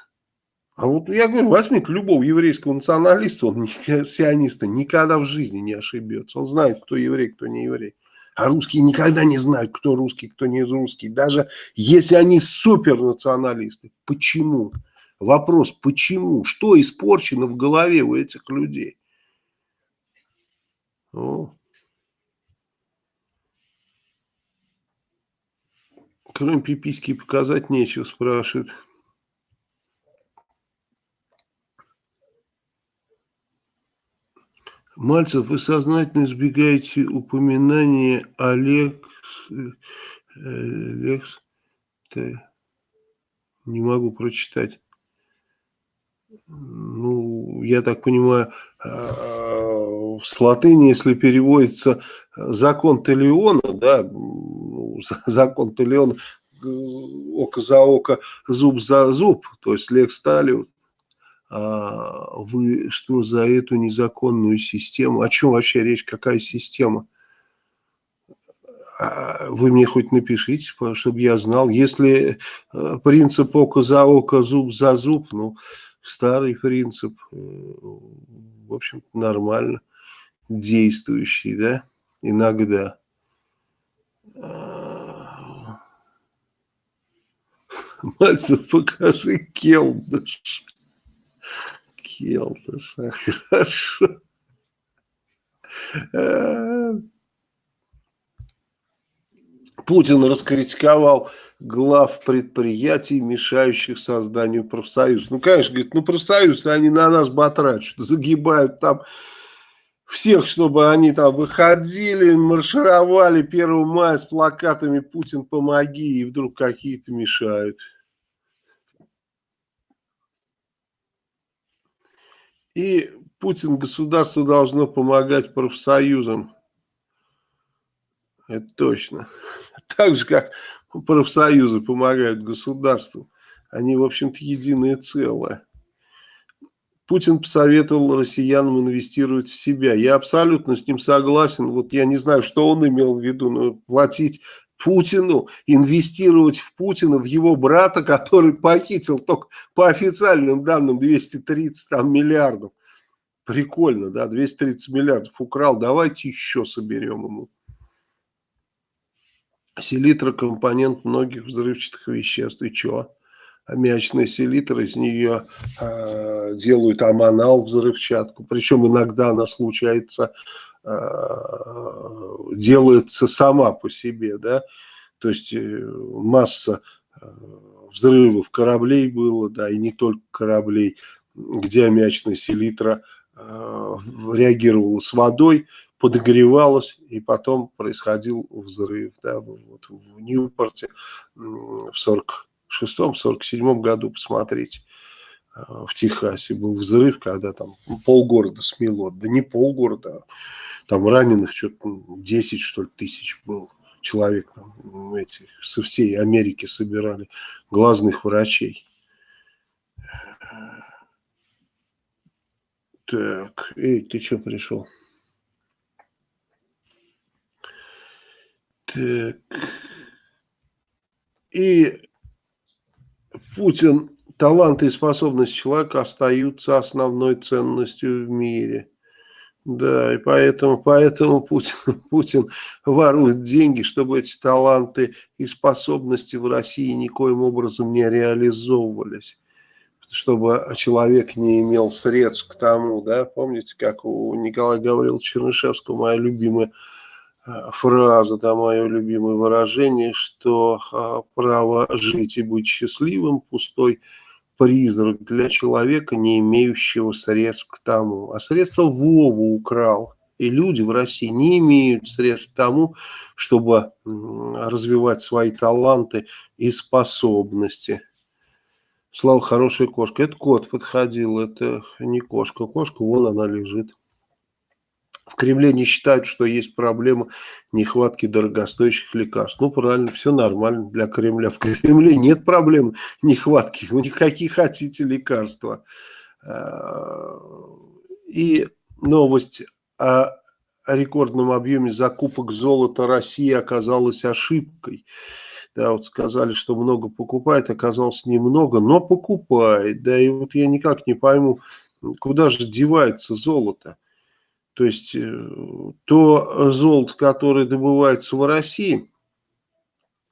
A: А вот я говорю, возьмите любого еврейского националиста, он сиониста никогда в жизни не ошибется. Он знает, кто еврей, кто не еврей. А русские никогда не знают, кто русский, кто не русский. Даже если они супернационалисты. Почему? Вопрос, почему? Что испорчено в голове у этих людей? О. Кроме пиписьки показать нечего, спрашивает. Мальцев, вы сознательно избегаете упоминания Олег, Лекс, не могу прочитать. Ну, я так понимаю, а, с латыни, если переводится закон Телеона, да, закон Телеона, око за око, зуб за зуб, то есть лекс талиус, а, вы что за эту незаконную систему, о чем вообще речь, какая система? А, вы мне хоть напишите, чтобы я знал. Если э, принцип око за око, зуб за зуб, ну, старый принцип, э, в общем нормально действующий, да, иногда. А, Мальцев, покажи келдыш. Келтыша, хорошо. Путин раскритиковал глав предприятий, мешающих созданию профсоюза. Ну, конечно, говорит, ну, профсоюз, они на нас батрачат, загибают там всех, чтобы они там выходили, маршировали 1 мая с плакатами «Путин, помоги», и вдруг какие-то мешают. И Путин, государство должно помогать профсоюзам. Это точно. Так же, как профсоюзы помогают государству. Они, в общем-то, единое целое. Путин посоветовал россиянам инвестировать в себя. Я абсолютно с ним согласен. Вот я не знаю, что он имел в виду, но платить Путину, инвестировать в Путина, в его брата, который похитил только по официальным данным 230 там, миллиардов. Прикольно, да, 230 миллиардов украл, давайте еще соберем ему. Селитра – компонент многих взрывчатых веществ. И что? Аммиачная селитра, из нее э, делают аманал взрывчатку. Причем иногда она случается делается сама по себе, да, то есть масса взрывов кораблей было, да, и не только кораблей, где аммиачная селитра реагировала с водой, подогревалась, и потом происходил взрыв. Да, вот в Ньюпорте в 46-47 году, посмотрите, э, в Техасе был взрыв, когда там полгорода смело, да не полгорода, а там раненых что-то 10, что ли, тысяч был человек, там, эти, со всей Америки собирали глазных врачей. Так, эй, ты что пришел? Так. И Путин, таланты и способности человека остаются основной ценностью в мире. Да, и поэтому, поэтому Путин, Путин ворует деньги, чтобы эти таланты и способности в России никоим образом не реализовывались. Чтобы человек не имел средств к тому, да, помните, как у Николая говорил Чернышевского, моя любимая Э, фраза, да, мое любимое выражение, что а, право жить и быть счастливым – пустой призрак для человека, не имеющего средств к тому. А средства Вову украл. И люди в России не имеют средств к тому, чтобы развивать свои таланты и способности. Слава, хорошая кошка. Это кот подходил, это не кошка. Кошка, вон она лежит. В Кремле не считают, что есть проблема нехватки дорогостоящих лекарств. Ну, правильно, все нормально для Кремля. В Кремле нет проблем нехватки. У них какие хотите лекарства. А, и новость о рекордном объеме закупок золота России оказалась ошибкой. Да, вот сказали, что много покупает, оказалось немного, но покупает. Да, и вот я никак не пойму, куда же девается золото. То есть э, то золото, которое добывается в России,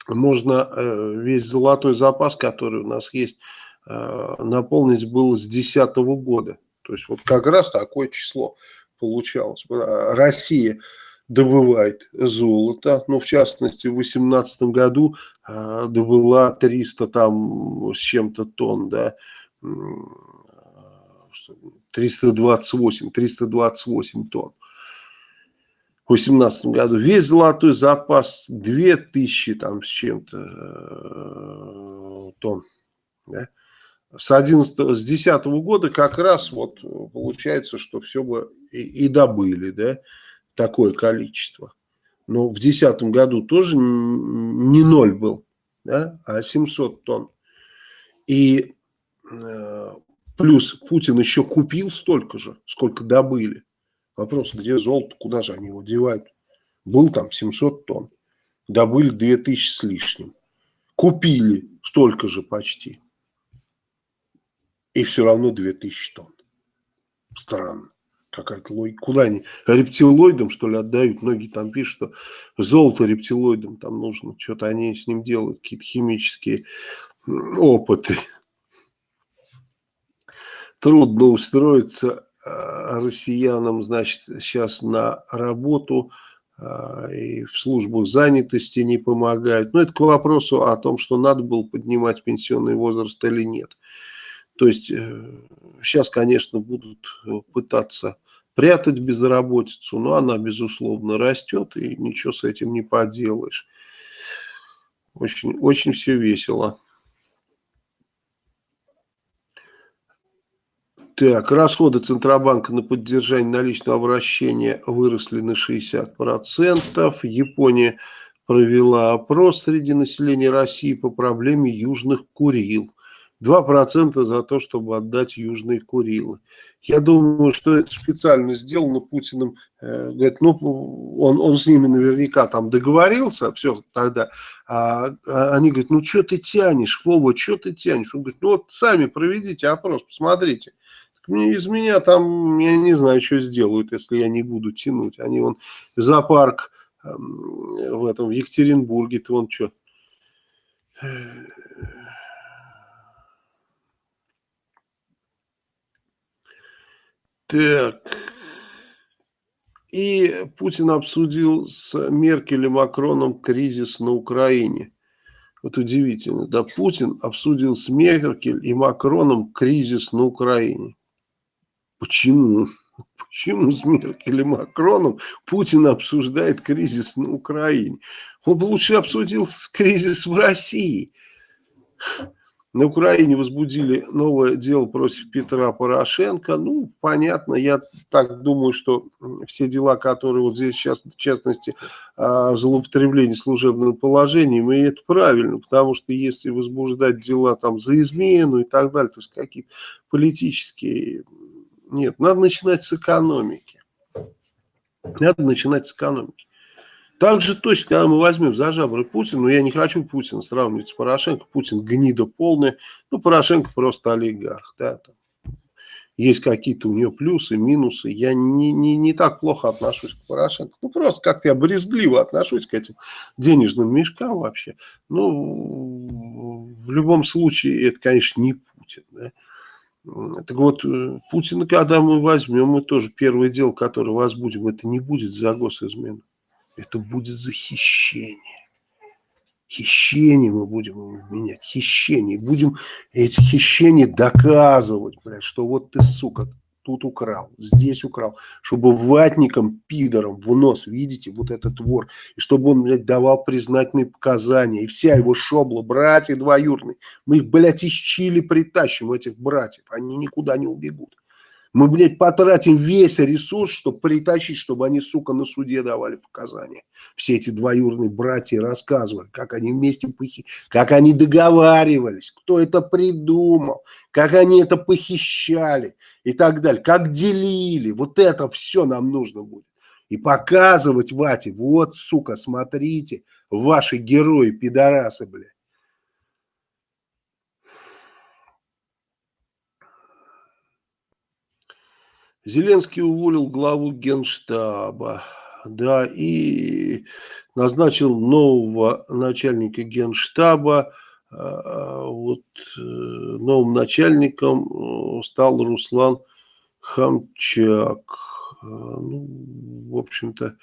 A: можно э, весь золотой запас, который у нас есть, э, наполнить было с 2010 года. То есть вот как раз такое число получалось. Россия добывает золото, ну в частности в 2018 году добыла 300 там с чем-то тонн, да, 328, 328 тонн. В 2018 году весь золотой запас 2000 там с чем-то э, тонн. Да? С 11, с 10 года как раз вот получается, что все бы и, и добыли, да, такое количество. Но в 2010 году тоже не ноль был, да, а 700 тонн. И э, Плюс Путин еще купил столько же, сколько добыли. Вопрос, где золото, куда же они его девают? Был там 700 тонн, добыли 2000 с лишним. Купили столько же почти. И все равно 2000 тонн. Странно. Какая-то логика. Куда они? Рептилоидам, что ли, отдают? Многие там пишут, что золото рептилоидам там нужно. Что-то они с ним делают, какие-то химические опыты трудно устроиться а, россиянам, значит, сейчас на работу а, и в службу занятости не помогают. Но это к вопросу о том, что надо было поднимать пенсионный возраст или нет. То есть сейчас, э, конечно, будут э, пытаться прятать безработицу, но она, безусловно, растет, и ничего с этим не поделаешь. Очень, очень все весело. Так, расходы Центробанка на поддержание наличного обращения выросли на 60%. Япония провела опрос среди населения России по проблеме южных Курил. 2% за то, чтобы отдать южные Курилы. Я думаю, что это специально сделано Путиным. Э, говорит, ну, он, он с ними наверняка там договорился, все тогда. А, а они говорят, ну, что ты тянешь, Вова, что ты тянешь? Он говорит, ну, вот сами проведите опрос, посмотрите. Из меня там, я не знаю, что сделают, если я не буду тянуть. Они вон зоопарк э, в этом, в Екатеринбурге, то вон что. Так. и Путин обсудил с Меркель и Макроном кризис на Украине. Вот удивительно, да, Путин обсудил с Меркель и Макроном кризис на Украине. Почему? Почему с Меркель и Макроном Путин обсуждает кризис на Украине? Он бы лучше обсудил кризис в России. На Украине возбудили новое дело против Петра Порошенко. Ну, понятно, я так думаю, что все дела, которые вот здесь сейчас, в частности, а, злоупотребление служебным положением, и это правильно, потому что если возбуждать дела там за измену и так далее, то есть какие-то политические... Нет, надо начинать с экономики. Надо начинать с экономики. Так же точно, когда мы возьмем за жабры Путина, но я не хочу Путина сравнивать с Порошенко, Путин гнида полная, ну, Порошенко просто олигарх, да, там. Есть какие-то у нее плюсы, минусы. Я не, не, не так плохо отношусь к Порошенко. Ну, просто как-то я брезгливо отношусь к этим денежным мешкам вообще. Ну, в любом случае, это, конечно, не Путин, да. Так вот, э, Путина, когда мы возьмем, мы тоже первое дело, которое возбудим, это не будет за госизмену. Это будет за хищение. Хищение мы будем менять. Хищение. Будем эти хищения доказывать, блядь, что вот ты, сука, тут украл, здесь украл, чтобы ватникам, пидорам в нос, видите, вот этот вор, и чтобы он, блядь, давал признательные показания, и вся его шобла, братья двоюрные, мы их, блядь, из Чили притащим, этих братьев, они никуда не убегут. Мы, блядь, потратим весь ресурс, чтобы притащить, чтобы они, сука, на суде давали показания. Все эти двоюродные братья рассказывали, как они вместе похи... как они договаривались, кто это придумал, как они это похищали и так далее, как делили. Вот это все нам нужно будет. И показывать Вате, вот, сука, смотрите, ваши герои, пидорасы, блядь. Зеленский уволил главу генштаба, да, и назначил нового начальника генштаба. А, вот э, новым начальником э, стал Руслан Хамчак. А, ну, в общем-то,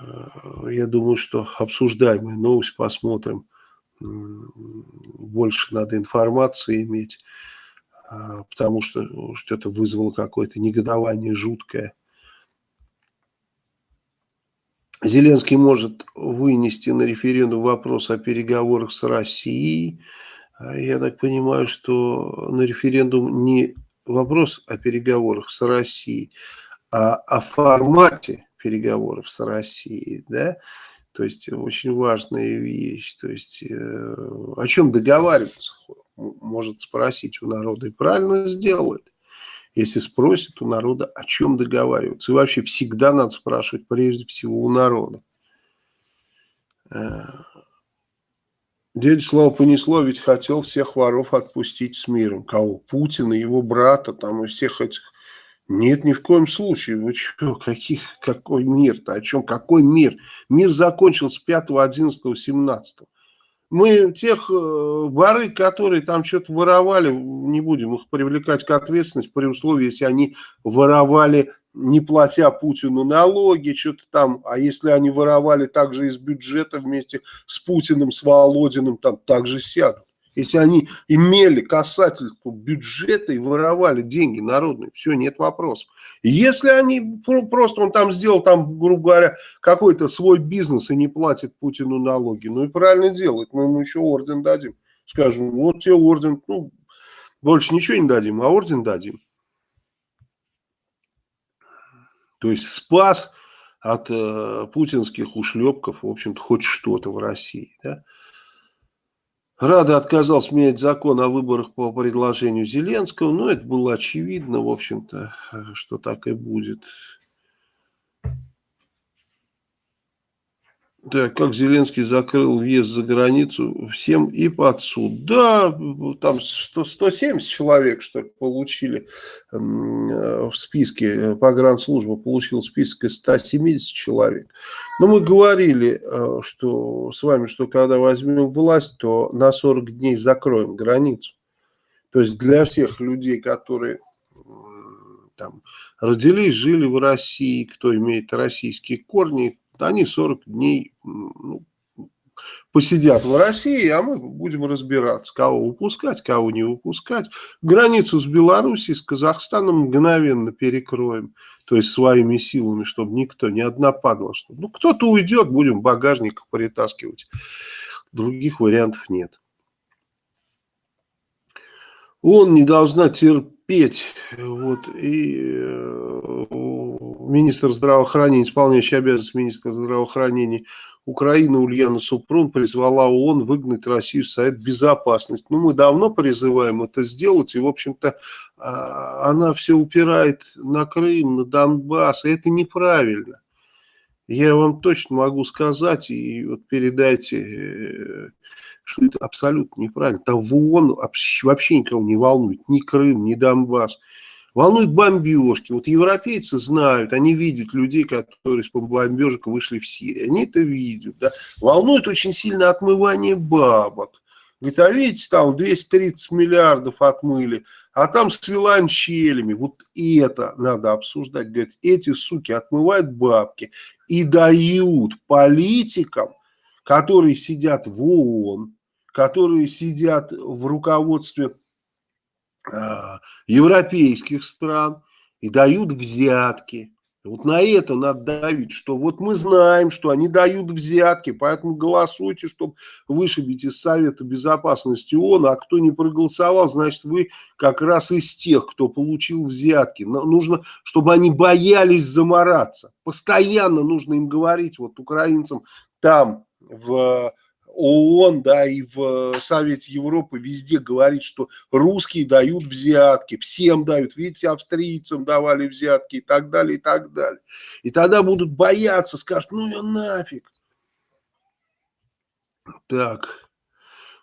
A: э, я думаю, что обсуждаемая новость посмотрим. Больше надо информации иметь. А, потому что, что это вызвало какое-то негодование жуткое. Зеленский может вынести на референдум вопрос о переговорах с Россией. А я так понимаю, что на референдум не вопрос о переговорах с Россией, а о формате переговоров с Россией, да, то есть очень важная вещь, то есть э, о чем договариваться может спросить у народа и правильно сделает. Если спросит у народа, о чем договариваться. И вообще всегда надо спрашивать прежде всего у народа. Э, дядя Слава понесло, ведь хотел всех воров отпустить с миром. Кого? Путина, его брата, там и всех этих. Нет, ни в коем случае. Вы что, каких, какой мир-то? О чем? Какой мир? Мир закончился 5, 11, 17. Мы тех э, воры, которые там что-то воровали, не будем их привлекать к ответственности при условии, если они воровали, не платя Путину налоги, что-то там, а если они воровали также из бюджета вместе с Путиным, с Володиным, там также сядут. Если они имели касательство бюджета и воровали деньги народные, все, нет вопросов. Если они просто, он там сделал, там, грубо говоря, какой-то свой бизнес и не платит Путину налоги, ну и правильно делает, мы ему еще орден дадим. Скажем, вот тебе орден, ну, больше ничего не дадим, а орден дадим. То есть спас от э, путинских ушлепков, в общем-то, хоть что-то в России, да. Рада отказался менять закон о выборах по предложению Зеленского. Но это было очевидно, в общем-то, что так и будет. Да, как Зеленский закрыл въезд за границу всем и под суд. Да, там 100, 170 человек, что ли, получили э, в списке, погранслужба получила список из 170 человек. Но мы говорили э, что с вами, что когда возьмем власть, то на 40 дней закроем границу. То есть для всех людей, которые там родились, жили в России, кто имеет российские корни, они 40 дней ну, посидят в России, а мы будем разбираться, кого выпускать, кого не выпускать. Границу с Белоруссией, с Казахстаном мгновенно перекроем, то есть своими силами, чтобы никто, ни одна падла. Что, ну, кто-то уйдет, будем в багажниках притаскивать. Других вариантов нет. Он не должна терпеть. Вот, и э, министр здравоохранения, исполняющий обязанности министра здравоохранения Украина Ульяна Супрун призвала ООН выгнать Россию с Совет Безопасности. Ну, мы давно призываем это сделать, и, в общем-то, а, она все упирает на Крым, на Донбасс, и это неправильно. Я вам точно могу сказать, и вот передайте, э, что это абсолютно неправильно. Там в ООН вообще никого не волнует, ни Крым, ни Донбасс. Волнуют бомбежки. Вот европейцы знают, они видят людей, которые с бомбежек вышли в Сирию. Они это видят. Да? Волнует очень сильно отмывание бабок. Говорит, а видите, там 230 миллиардов отмыли, а там с виланчелями. Вот это надо обсуждать. Говорит, эти суки отмывают бабки и дают политикам, которые сидят в ООН, которые сидят в руководстве европейских стран и дают взятки. Вот на это надо давить, что вот мы знаем, что они дают взятки, поэтому голосуйте, чтобы вышибить из Совета Безопасности ООН, а кто не проголосовал, значит вы как раз из тех, кто получил взятки. Но нужно, чтобы они боялись замораться. Постоянно нужно им говорить, вот украинцам там в ООН, да, и в э, Совете Европы везде говорит, что русские дают взятки, всем дают, видите, австрийцам давали взятки и так далее, и так далее. И тогда будут бояться, скажут, ну я нафиг. Так.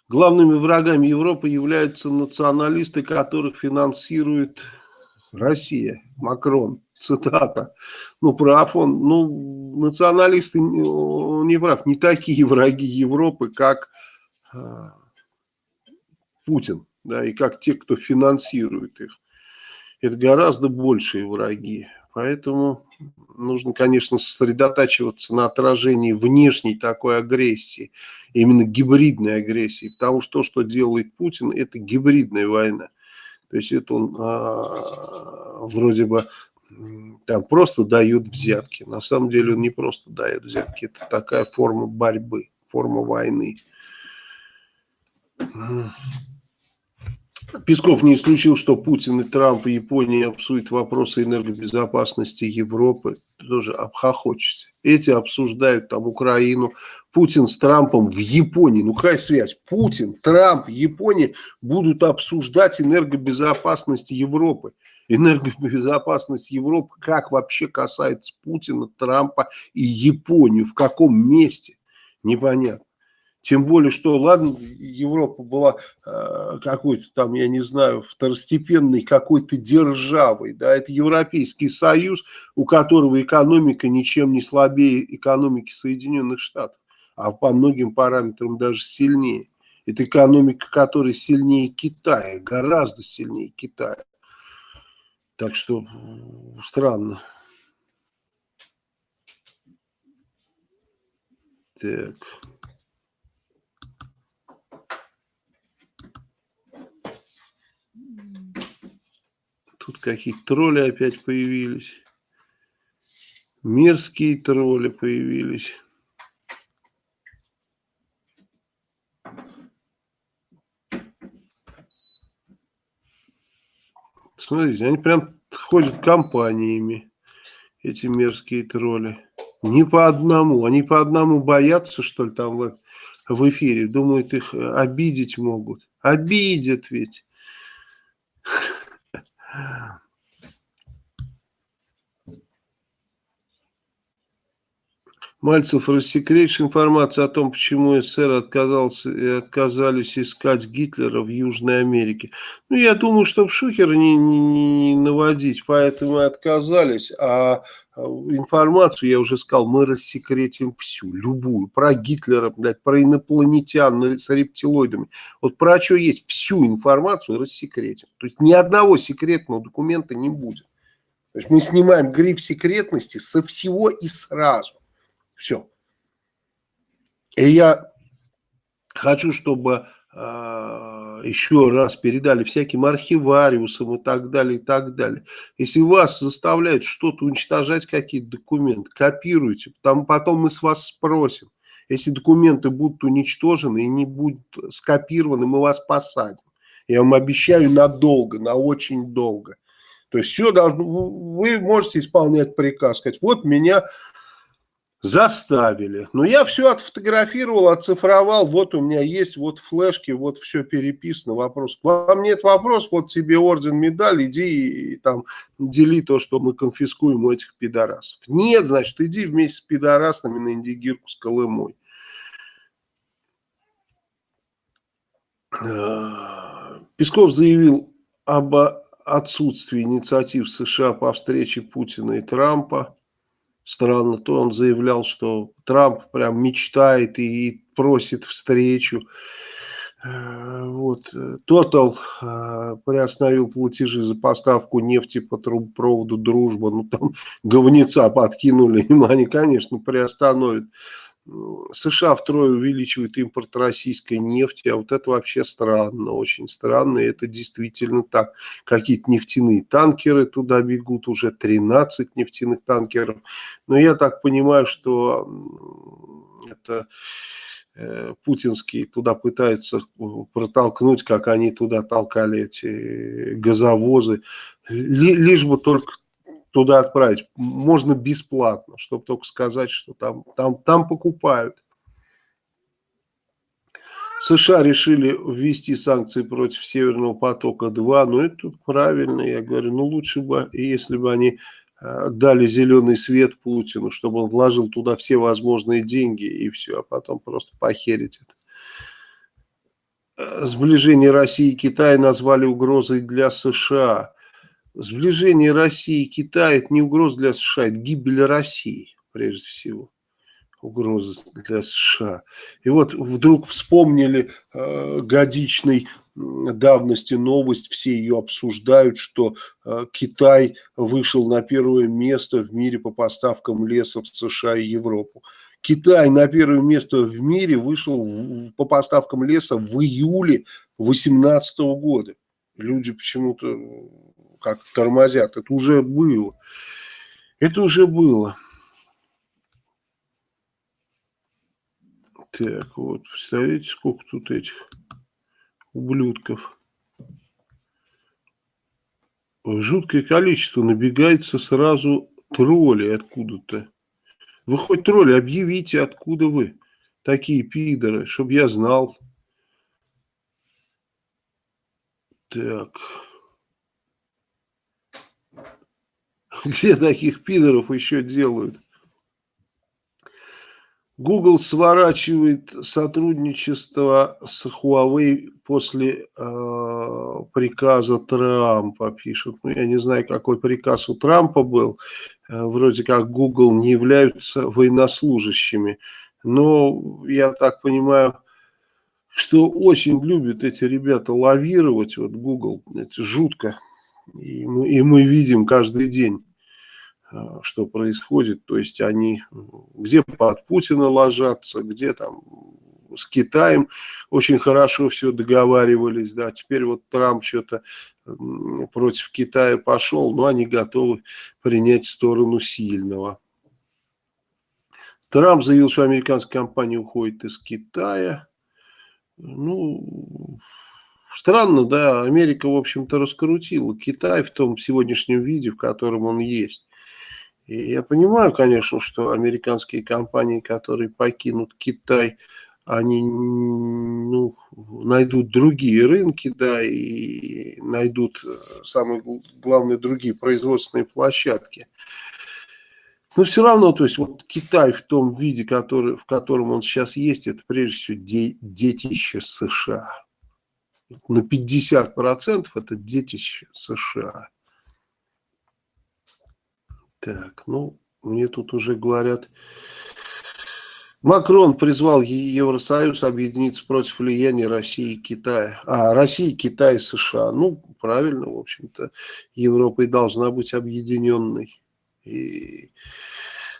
A: Главными врагами Европы являются националисты, которых финансирует Россия, Макрон цитата. Ну, прав он. Ну, националисты не прав. Не такие враги Европы, как э, Путин, да, и как те, кто финансирует их. Это гораздо большие враги. Поэтому нужно, конечно, сосредотачиваться на отражении внешней такой агрессии, именно гибридной агрессии, потому что то, что делает Путин, это гибридная война. То есть это он а, вроде бы там просто дают взятки. На самом деле он не просто дает взятки, это такая форма борьбы, форма войны. Песков не исключил, что Путин и Трамп и Япония обсудят вопросы энергобезопасности Европы. Тоже обхохочется. Эти обсуждают там Украину. Путин с Трампом в Японии. Ну какая связь? Путин, Трамп, Япония будут обсуждать энергобезопасность Европы энергобезопасность Европы, как вообще касается Путина, Трампа и Японию, в каком месте, непонятно. Тем более, что, ладно, Европа была э, какой-то там, я не знаю, второстепенной какой-то державой, да, это Европейский Союз, у которого экономика ничем не слабее экономики Соединенных Штатов, а по многим параметрам даже сильнее. Это экономика, которая сильнее Китая, гораздо сильнее Китая. Так что странно. Так. Тут какие-то тролли опять появились. Мерзкие тролли появились. Смотрите, они прям ходят компаниями, эти мерзкие тролли. Не по одному. Они по одному боятся, что ли, там в, в эфире. Думают, их обидеть могут. Обидят ведь. Мальцев рассекретишь информацию о том, почему СССР отказался, э, отказались искать Гитлера в Южной Америке. Ну, я думаю, чтобы шухер не, не, не наводить, поэтому и отказались. А, а информацию, я уже сказал, мы рассекретим всю, любую. Про Гитлера, блядь, про инопланетян с рептилоидами. Вот про что есть, всю информацию рассекретим. То есть ни одного секретного документа не будет. То есть мы снимаем гриф секретности со всего и сразу. Все. И я хочу, чтобы э, еще раз передали всяким архивариусам и так далее, и так далее. Если вас заставляют что-то уничтожать, какие-то документы, копируйте, там потом мы с вас спросим. Если документы будут уничтожены и не будут скопированы, мы вас посадим. Я вам обещаю надолго, на очень долго. То есть все должно, вы можете исполнять приказ, сказать, вот меня заставили. Но я все отфотографировал, оцифровал, вот у меня есть, вот флешки, вот все переписано, вопрос. Вам нет вопрос, вот тебе орден, медаль, иди и там дели то, что мы конфискуем у этих пидорасов. Нет, значит, иди вместе с пидорасами на Индигирку с Колымой. Песков заявил об отсутствии инициатив США по встрече Путина и Трампа странно, то он заявлял, что Трамп прям мечтает и просит встречу. Э, вот. Тотал э, приостановил платежи за поставку нефти по трубопроводу «Дружба». Ну, там говнеца подкинули им, они, конечно, приостановят. США втрое увеличивает импорт российской нефти, а вот это вообще странно, очень странно, и это действительно так. Какие-то нефтяные танкеры туда бегут, уже 13 нефтяных танкеров. Но я так понимаю, что это э, путинские туда пытаются протолкнуть, как они туда толкали эти газовозы, лишь бы только туда отправить. Можно бесплатно, чтобы только сказать, что там, там, там покупают. США решили ввести санкции против Северного потока-2, но это правильно, я говорю, ну лучше бы, если бы они э, дали зеленый свет Путину, чтобы он вложил туда все возможные деньги и все, а потом просто похерить это. Э, сближение России и Китая назвали угрозой для США. Сближение России и Китая – это не угроза для США, это гибель России, прежде всего. Угроза для США. И вот вдруг вспомнили э, годичной давности новость, все ее обсуждают, что э, Китай вышел на первое место в мире по поставкам леса в США и Европу. Китай на первое место в мире вышел в, по поставкам леса в июле 2018 года. Люди почему-то как тормозят. Это уже было. Это уже было. Так, вот, представляете, сколько тут этих ублюдков. Жуткое количество. Набегается сразу тролли откуда-то. Вы хоть тролли, объявите, откуда вы. Такие пидоры, чтобы я знал. Так. Где таких пидоров еще делают? Google сворачивает сотрудничество с Huawei после э, приказа Трампа, пишут. Ну, я не знаю, какой приказ у Трампа был. Э, вроде как Google не являются военнослужащими. Но я так понимаю, что очень любят эти ребята лавировать. Вот Google, это жутко. И мы, и мы видим каждый день что происходит. То есть они где под Путина ложатся, где там с Китаем очень хорошо все договаривались. Да, теперь вот Трамп что-то против Китая пошел, но они готовы принять сторону сильного. Трамп заявил, что американская компания уходит из Китая. Ну, странно, да, Америка, в общем-то, раскрутила Китай в том сегодняшнем виде, в котором он есть. И я понимаю, конечно, что американские компании, которые покинут Китай, они ну, найдут другие рынки, да, и найдут, э, самые главные, другие производственные площадки. Но все равно, то есть вот Китай в том виде, который, в котором он сейчас есть, это прежде всего де, детище США. На 50% это детище США. Так, ну, мне тут уже говорят... Макрон призвал Евросоюз объединиться против влияния России и Китая. А, России, Китая и США. Ну, правильно, в общем-то, Европа и должна быть объединенной. И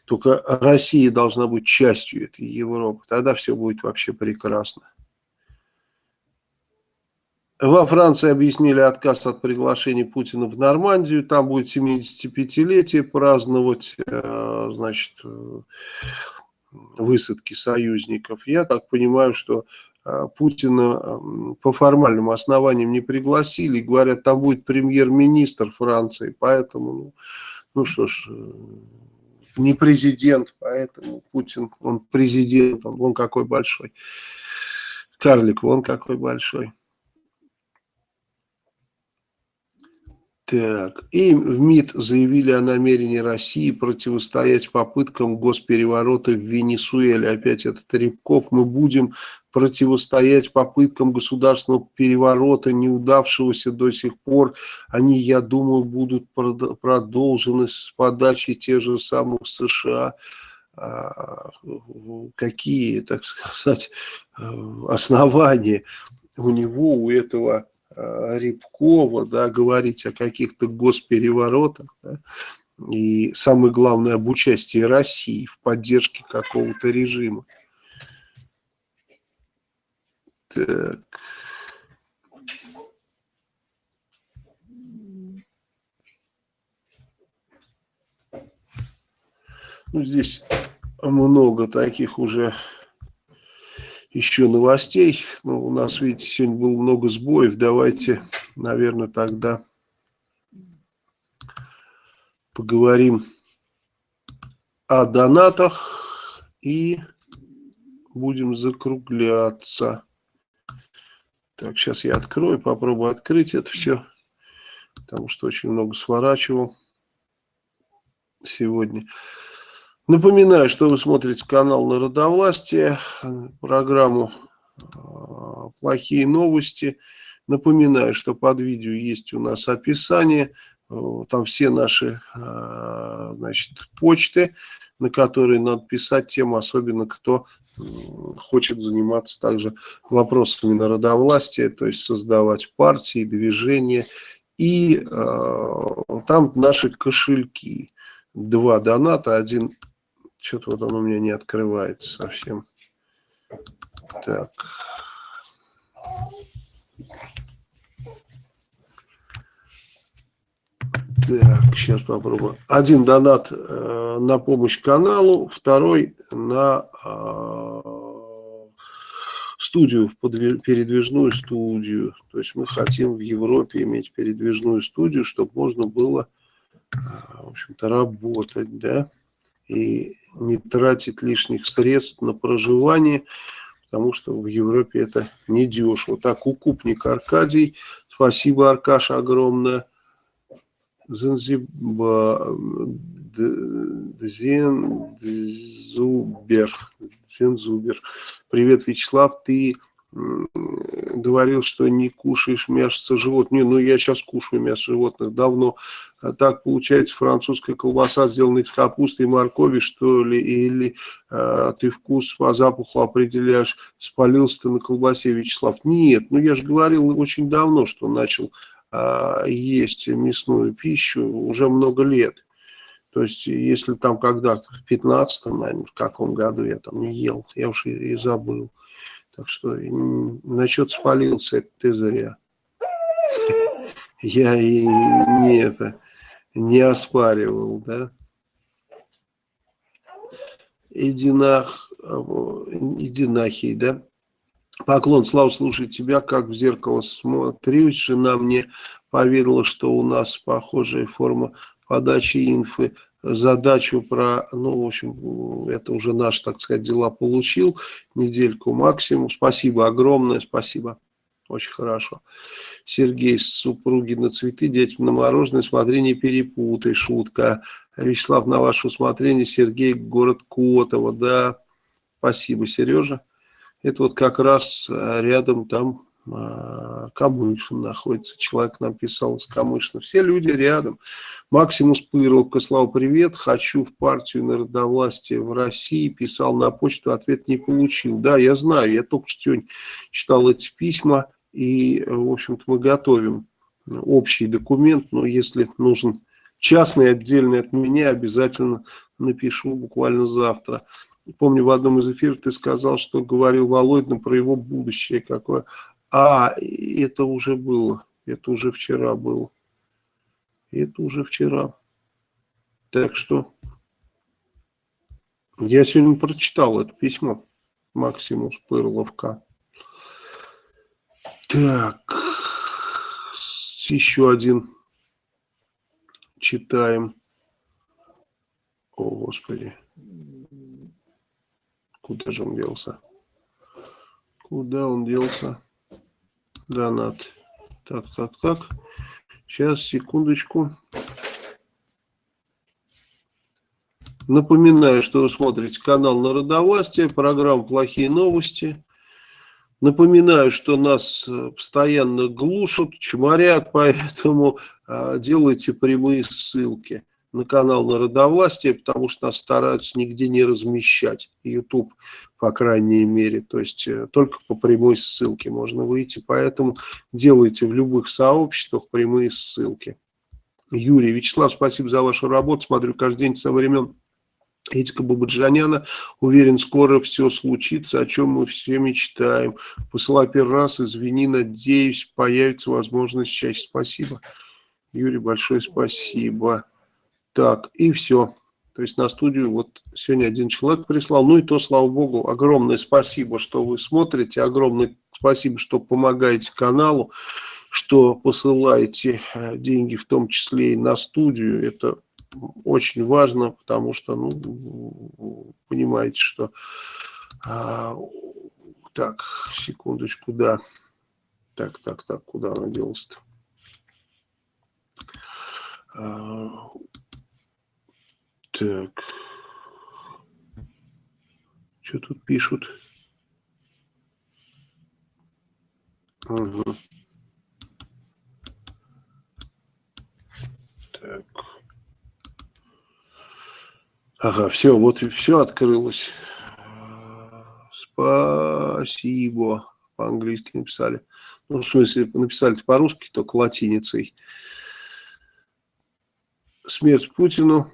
A: только Россия должна быть частью этой Европы. Тогда все будет вообще прекрасно. Во Франции объяснили отказ от приглашения Путина в Нормандию. Там будет 75-летие праздновать, э, значит, э, высадки союзников. Я так понимаю, что э, Путина по формальным основаниям не пригласили. Говорят, там будет премьер-министр Франции. Поэтому, ну, ну что ж, не президент, поэтому Путин, он президент, он, он какой большой. Карлик, он какой большой. Так, и в МИД заявили о намерении России противостоять попыткам госпереворота в Венесуэле. Опять этот Рябков. Мы будем противостоять попыткам государственного переворота, неудавшегося до сих пор. Они, я думаю, будут продолжены с подачи тех же самых США. А, какие, так сказать, основания у него, у этого Э, Рябкова, да, говорить о каких-то госпереворотах, да, и самое главное об участии России в поддержке какого-то режима. Так. Ну, здесь много таких уже еще новостей. Ну, у нас, видите, сегодня было много сбоев. Давайте, наверное, тогда поговорим о донатах и будем закругляться. Так, сейчас я открою, попробую открыть это все, потому что очень много сворачивал сегодня. Напоминаю, что вы смотрите канал Народовластие, программу а, «Плохие новости». Напоминаю, что под видео есть у нас описание, там все наши а, значит, почты, на которые надо писать тем, особенно кто хочет заниматься также вопросами народовластия, то есть создавать партии, движения. И э, там наши кошельки. Два доната, один что-то вот он у меня не открывается совсем. Так. Так, сейчас попробую. Один донат э, на помощь каналу, второй на э, студию, передвижную студию. То есть мы хотим в Европе иметь передвижную студию, чтобы можно было, э, в общем-то, работать, да и не тратить лишних средств на проживание, потому что в Европе это не дешево. Так, укупник Аркадий, спасибо, Аркаша, огромное. Занзиба, Зензубер, Зензубер. Привет, Вячеслав, ты говорил, что не кушаешь мясо животных. Не, ну я сейчас кушаю мясо животных давно. А так получается французская колбаса, сделанная из капусты и моркови, что ли, или а, ты вкус по запаху определяешь, спалился ты на колбасе, Вячеслав. Нет, ну я же говорил очень давно, что начал а, есть мясную пищу уже много лет. То есть, если там когда-то в 15-м, наверное, в каком году я там не ел, я уж и, и забыл. Так что насчет спалился, это ты зря. Я и не это не оспаривал, да. Идинах, Идинахий, да. Поклон, Слава, слушай тебя, как в зеркало смотрюсь. Жена мне поверила, что у нас похожая форма подачи инфы задачу про, ну, в общем, это уже наш, так сказать, дела получил, недельку максимум. Спасибо огромное, спасибо, очень хорошо. Сергей, супруги на цветы, детям на мороженое, смотри, не перепутай, шутка. Вячеслав, на ваше усмотрение, Сергей, город Котово, да, спасибо, Сережа. Это вот как раз рядом там Камышин находится. Человек нам писал из Камышина. Все люди рядом. Максимус Пыровка, Слава, привет. Хочу в партию народовластия в России. Писал на почту, ответ не получил. Да, я знаю, я только что читал эти письма. И, в общем-то, мы готовим общий документ, но если нужен частный, отдельный от меня, обязательно напишу буквально завтра. Помню, в одном из эфиров ты сказал, что говорил Володин про его будущее какое. А, это уже было, это уже вчера было. Это уже вчера. Так что я сегодня прочитал это письмо Максимус Пырловка. Так, еще один читаем. О, Господи. Куда же он делся? Куда он делся? Донат. Так, так, так. Сейчас, секундочку. Напоминаю, что вы смотрите канал Народовластия, программа «Плохие новости». Напоминаю, что нас э, постоянно глушат, чморят, поэтому э, делайте прямые ссылки на канал Народовластия, потому что нас стараются нигде не размещать. YouTube, по крайней мере. То есть э, только по прямой ссылке можно выйти. Поэтому делайте в любых сообществах прямые ссылки. Юрий, Вячеслав, спасибо за вашу работу. Смотрю каждый день со времен Этика Бабаджаняна, уверен, скоро все случится, о чем мы все мечтаем. Посылай первый раз, извини, надеюсь, появится возможность чаще. Спасибо. Юрий, большое спасибо. Так, и все. То есть на студию вот сегодня один человек прислал. Ну и то, слава богу, огромное спасибо, что вы смотрите. Огромное спасибо, что помогаете каналу, что посылаете э, деньги, в том числе и на студию. Это очень важно, потому что, ну, понимаете, что... А, так, секундочку, да. Так, так, так, куда она делась-то? Так. Что тут пишут? Угу. Так. Ага, все, вот и все открылось. Спасибо. По-английски написали. Ну, в смысле, написали по-русски, только латиницей. Смерть Путину,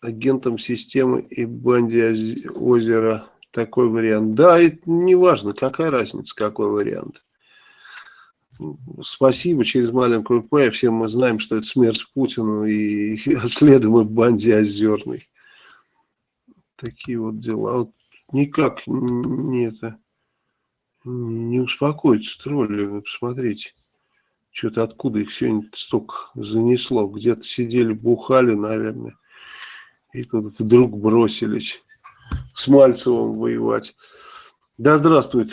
A: агентам системы и банде озера. Такой вариант. Да, это не важно, какая разница, какой вариант. Спасибо через маленькую П. Все мы знаем, что это смерть Путину и следуем в банде озерной. Такие вот дела. Вот никак не это не успокоится тролли. Вы посмотрите. Что-то откуда их сегодня столько занесло. Где-то сидели, бухали, наверное. И тут вдруг бросились с Мальцевым воевать. Да здравствует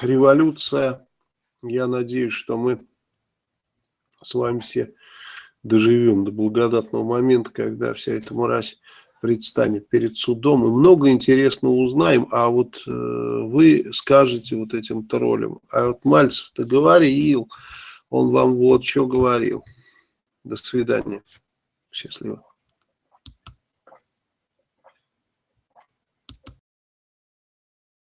A: революция. Я надеюсь, что мы с вами все доживем до благодатного момента, когда вся эта мразь предстанет перед судом. И много интересного узнаем, а вот э, вы скажете вот этим троллям, а вот Мальцев-то говорил, он вам вот что говорил. До свидания. Счастливо.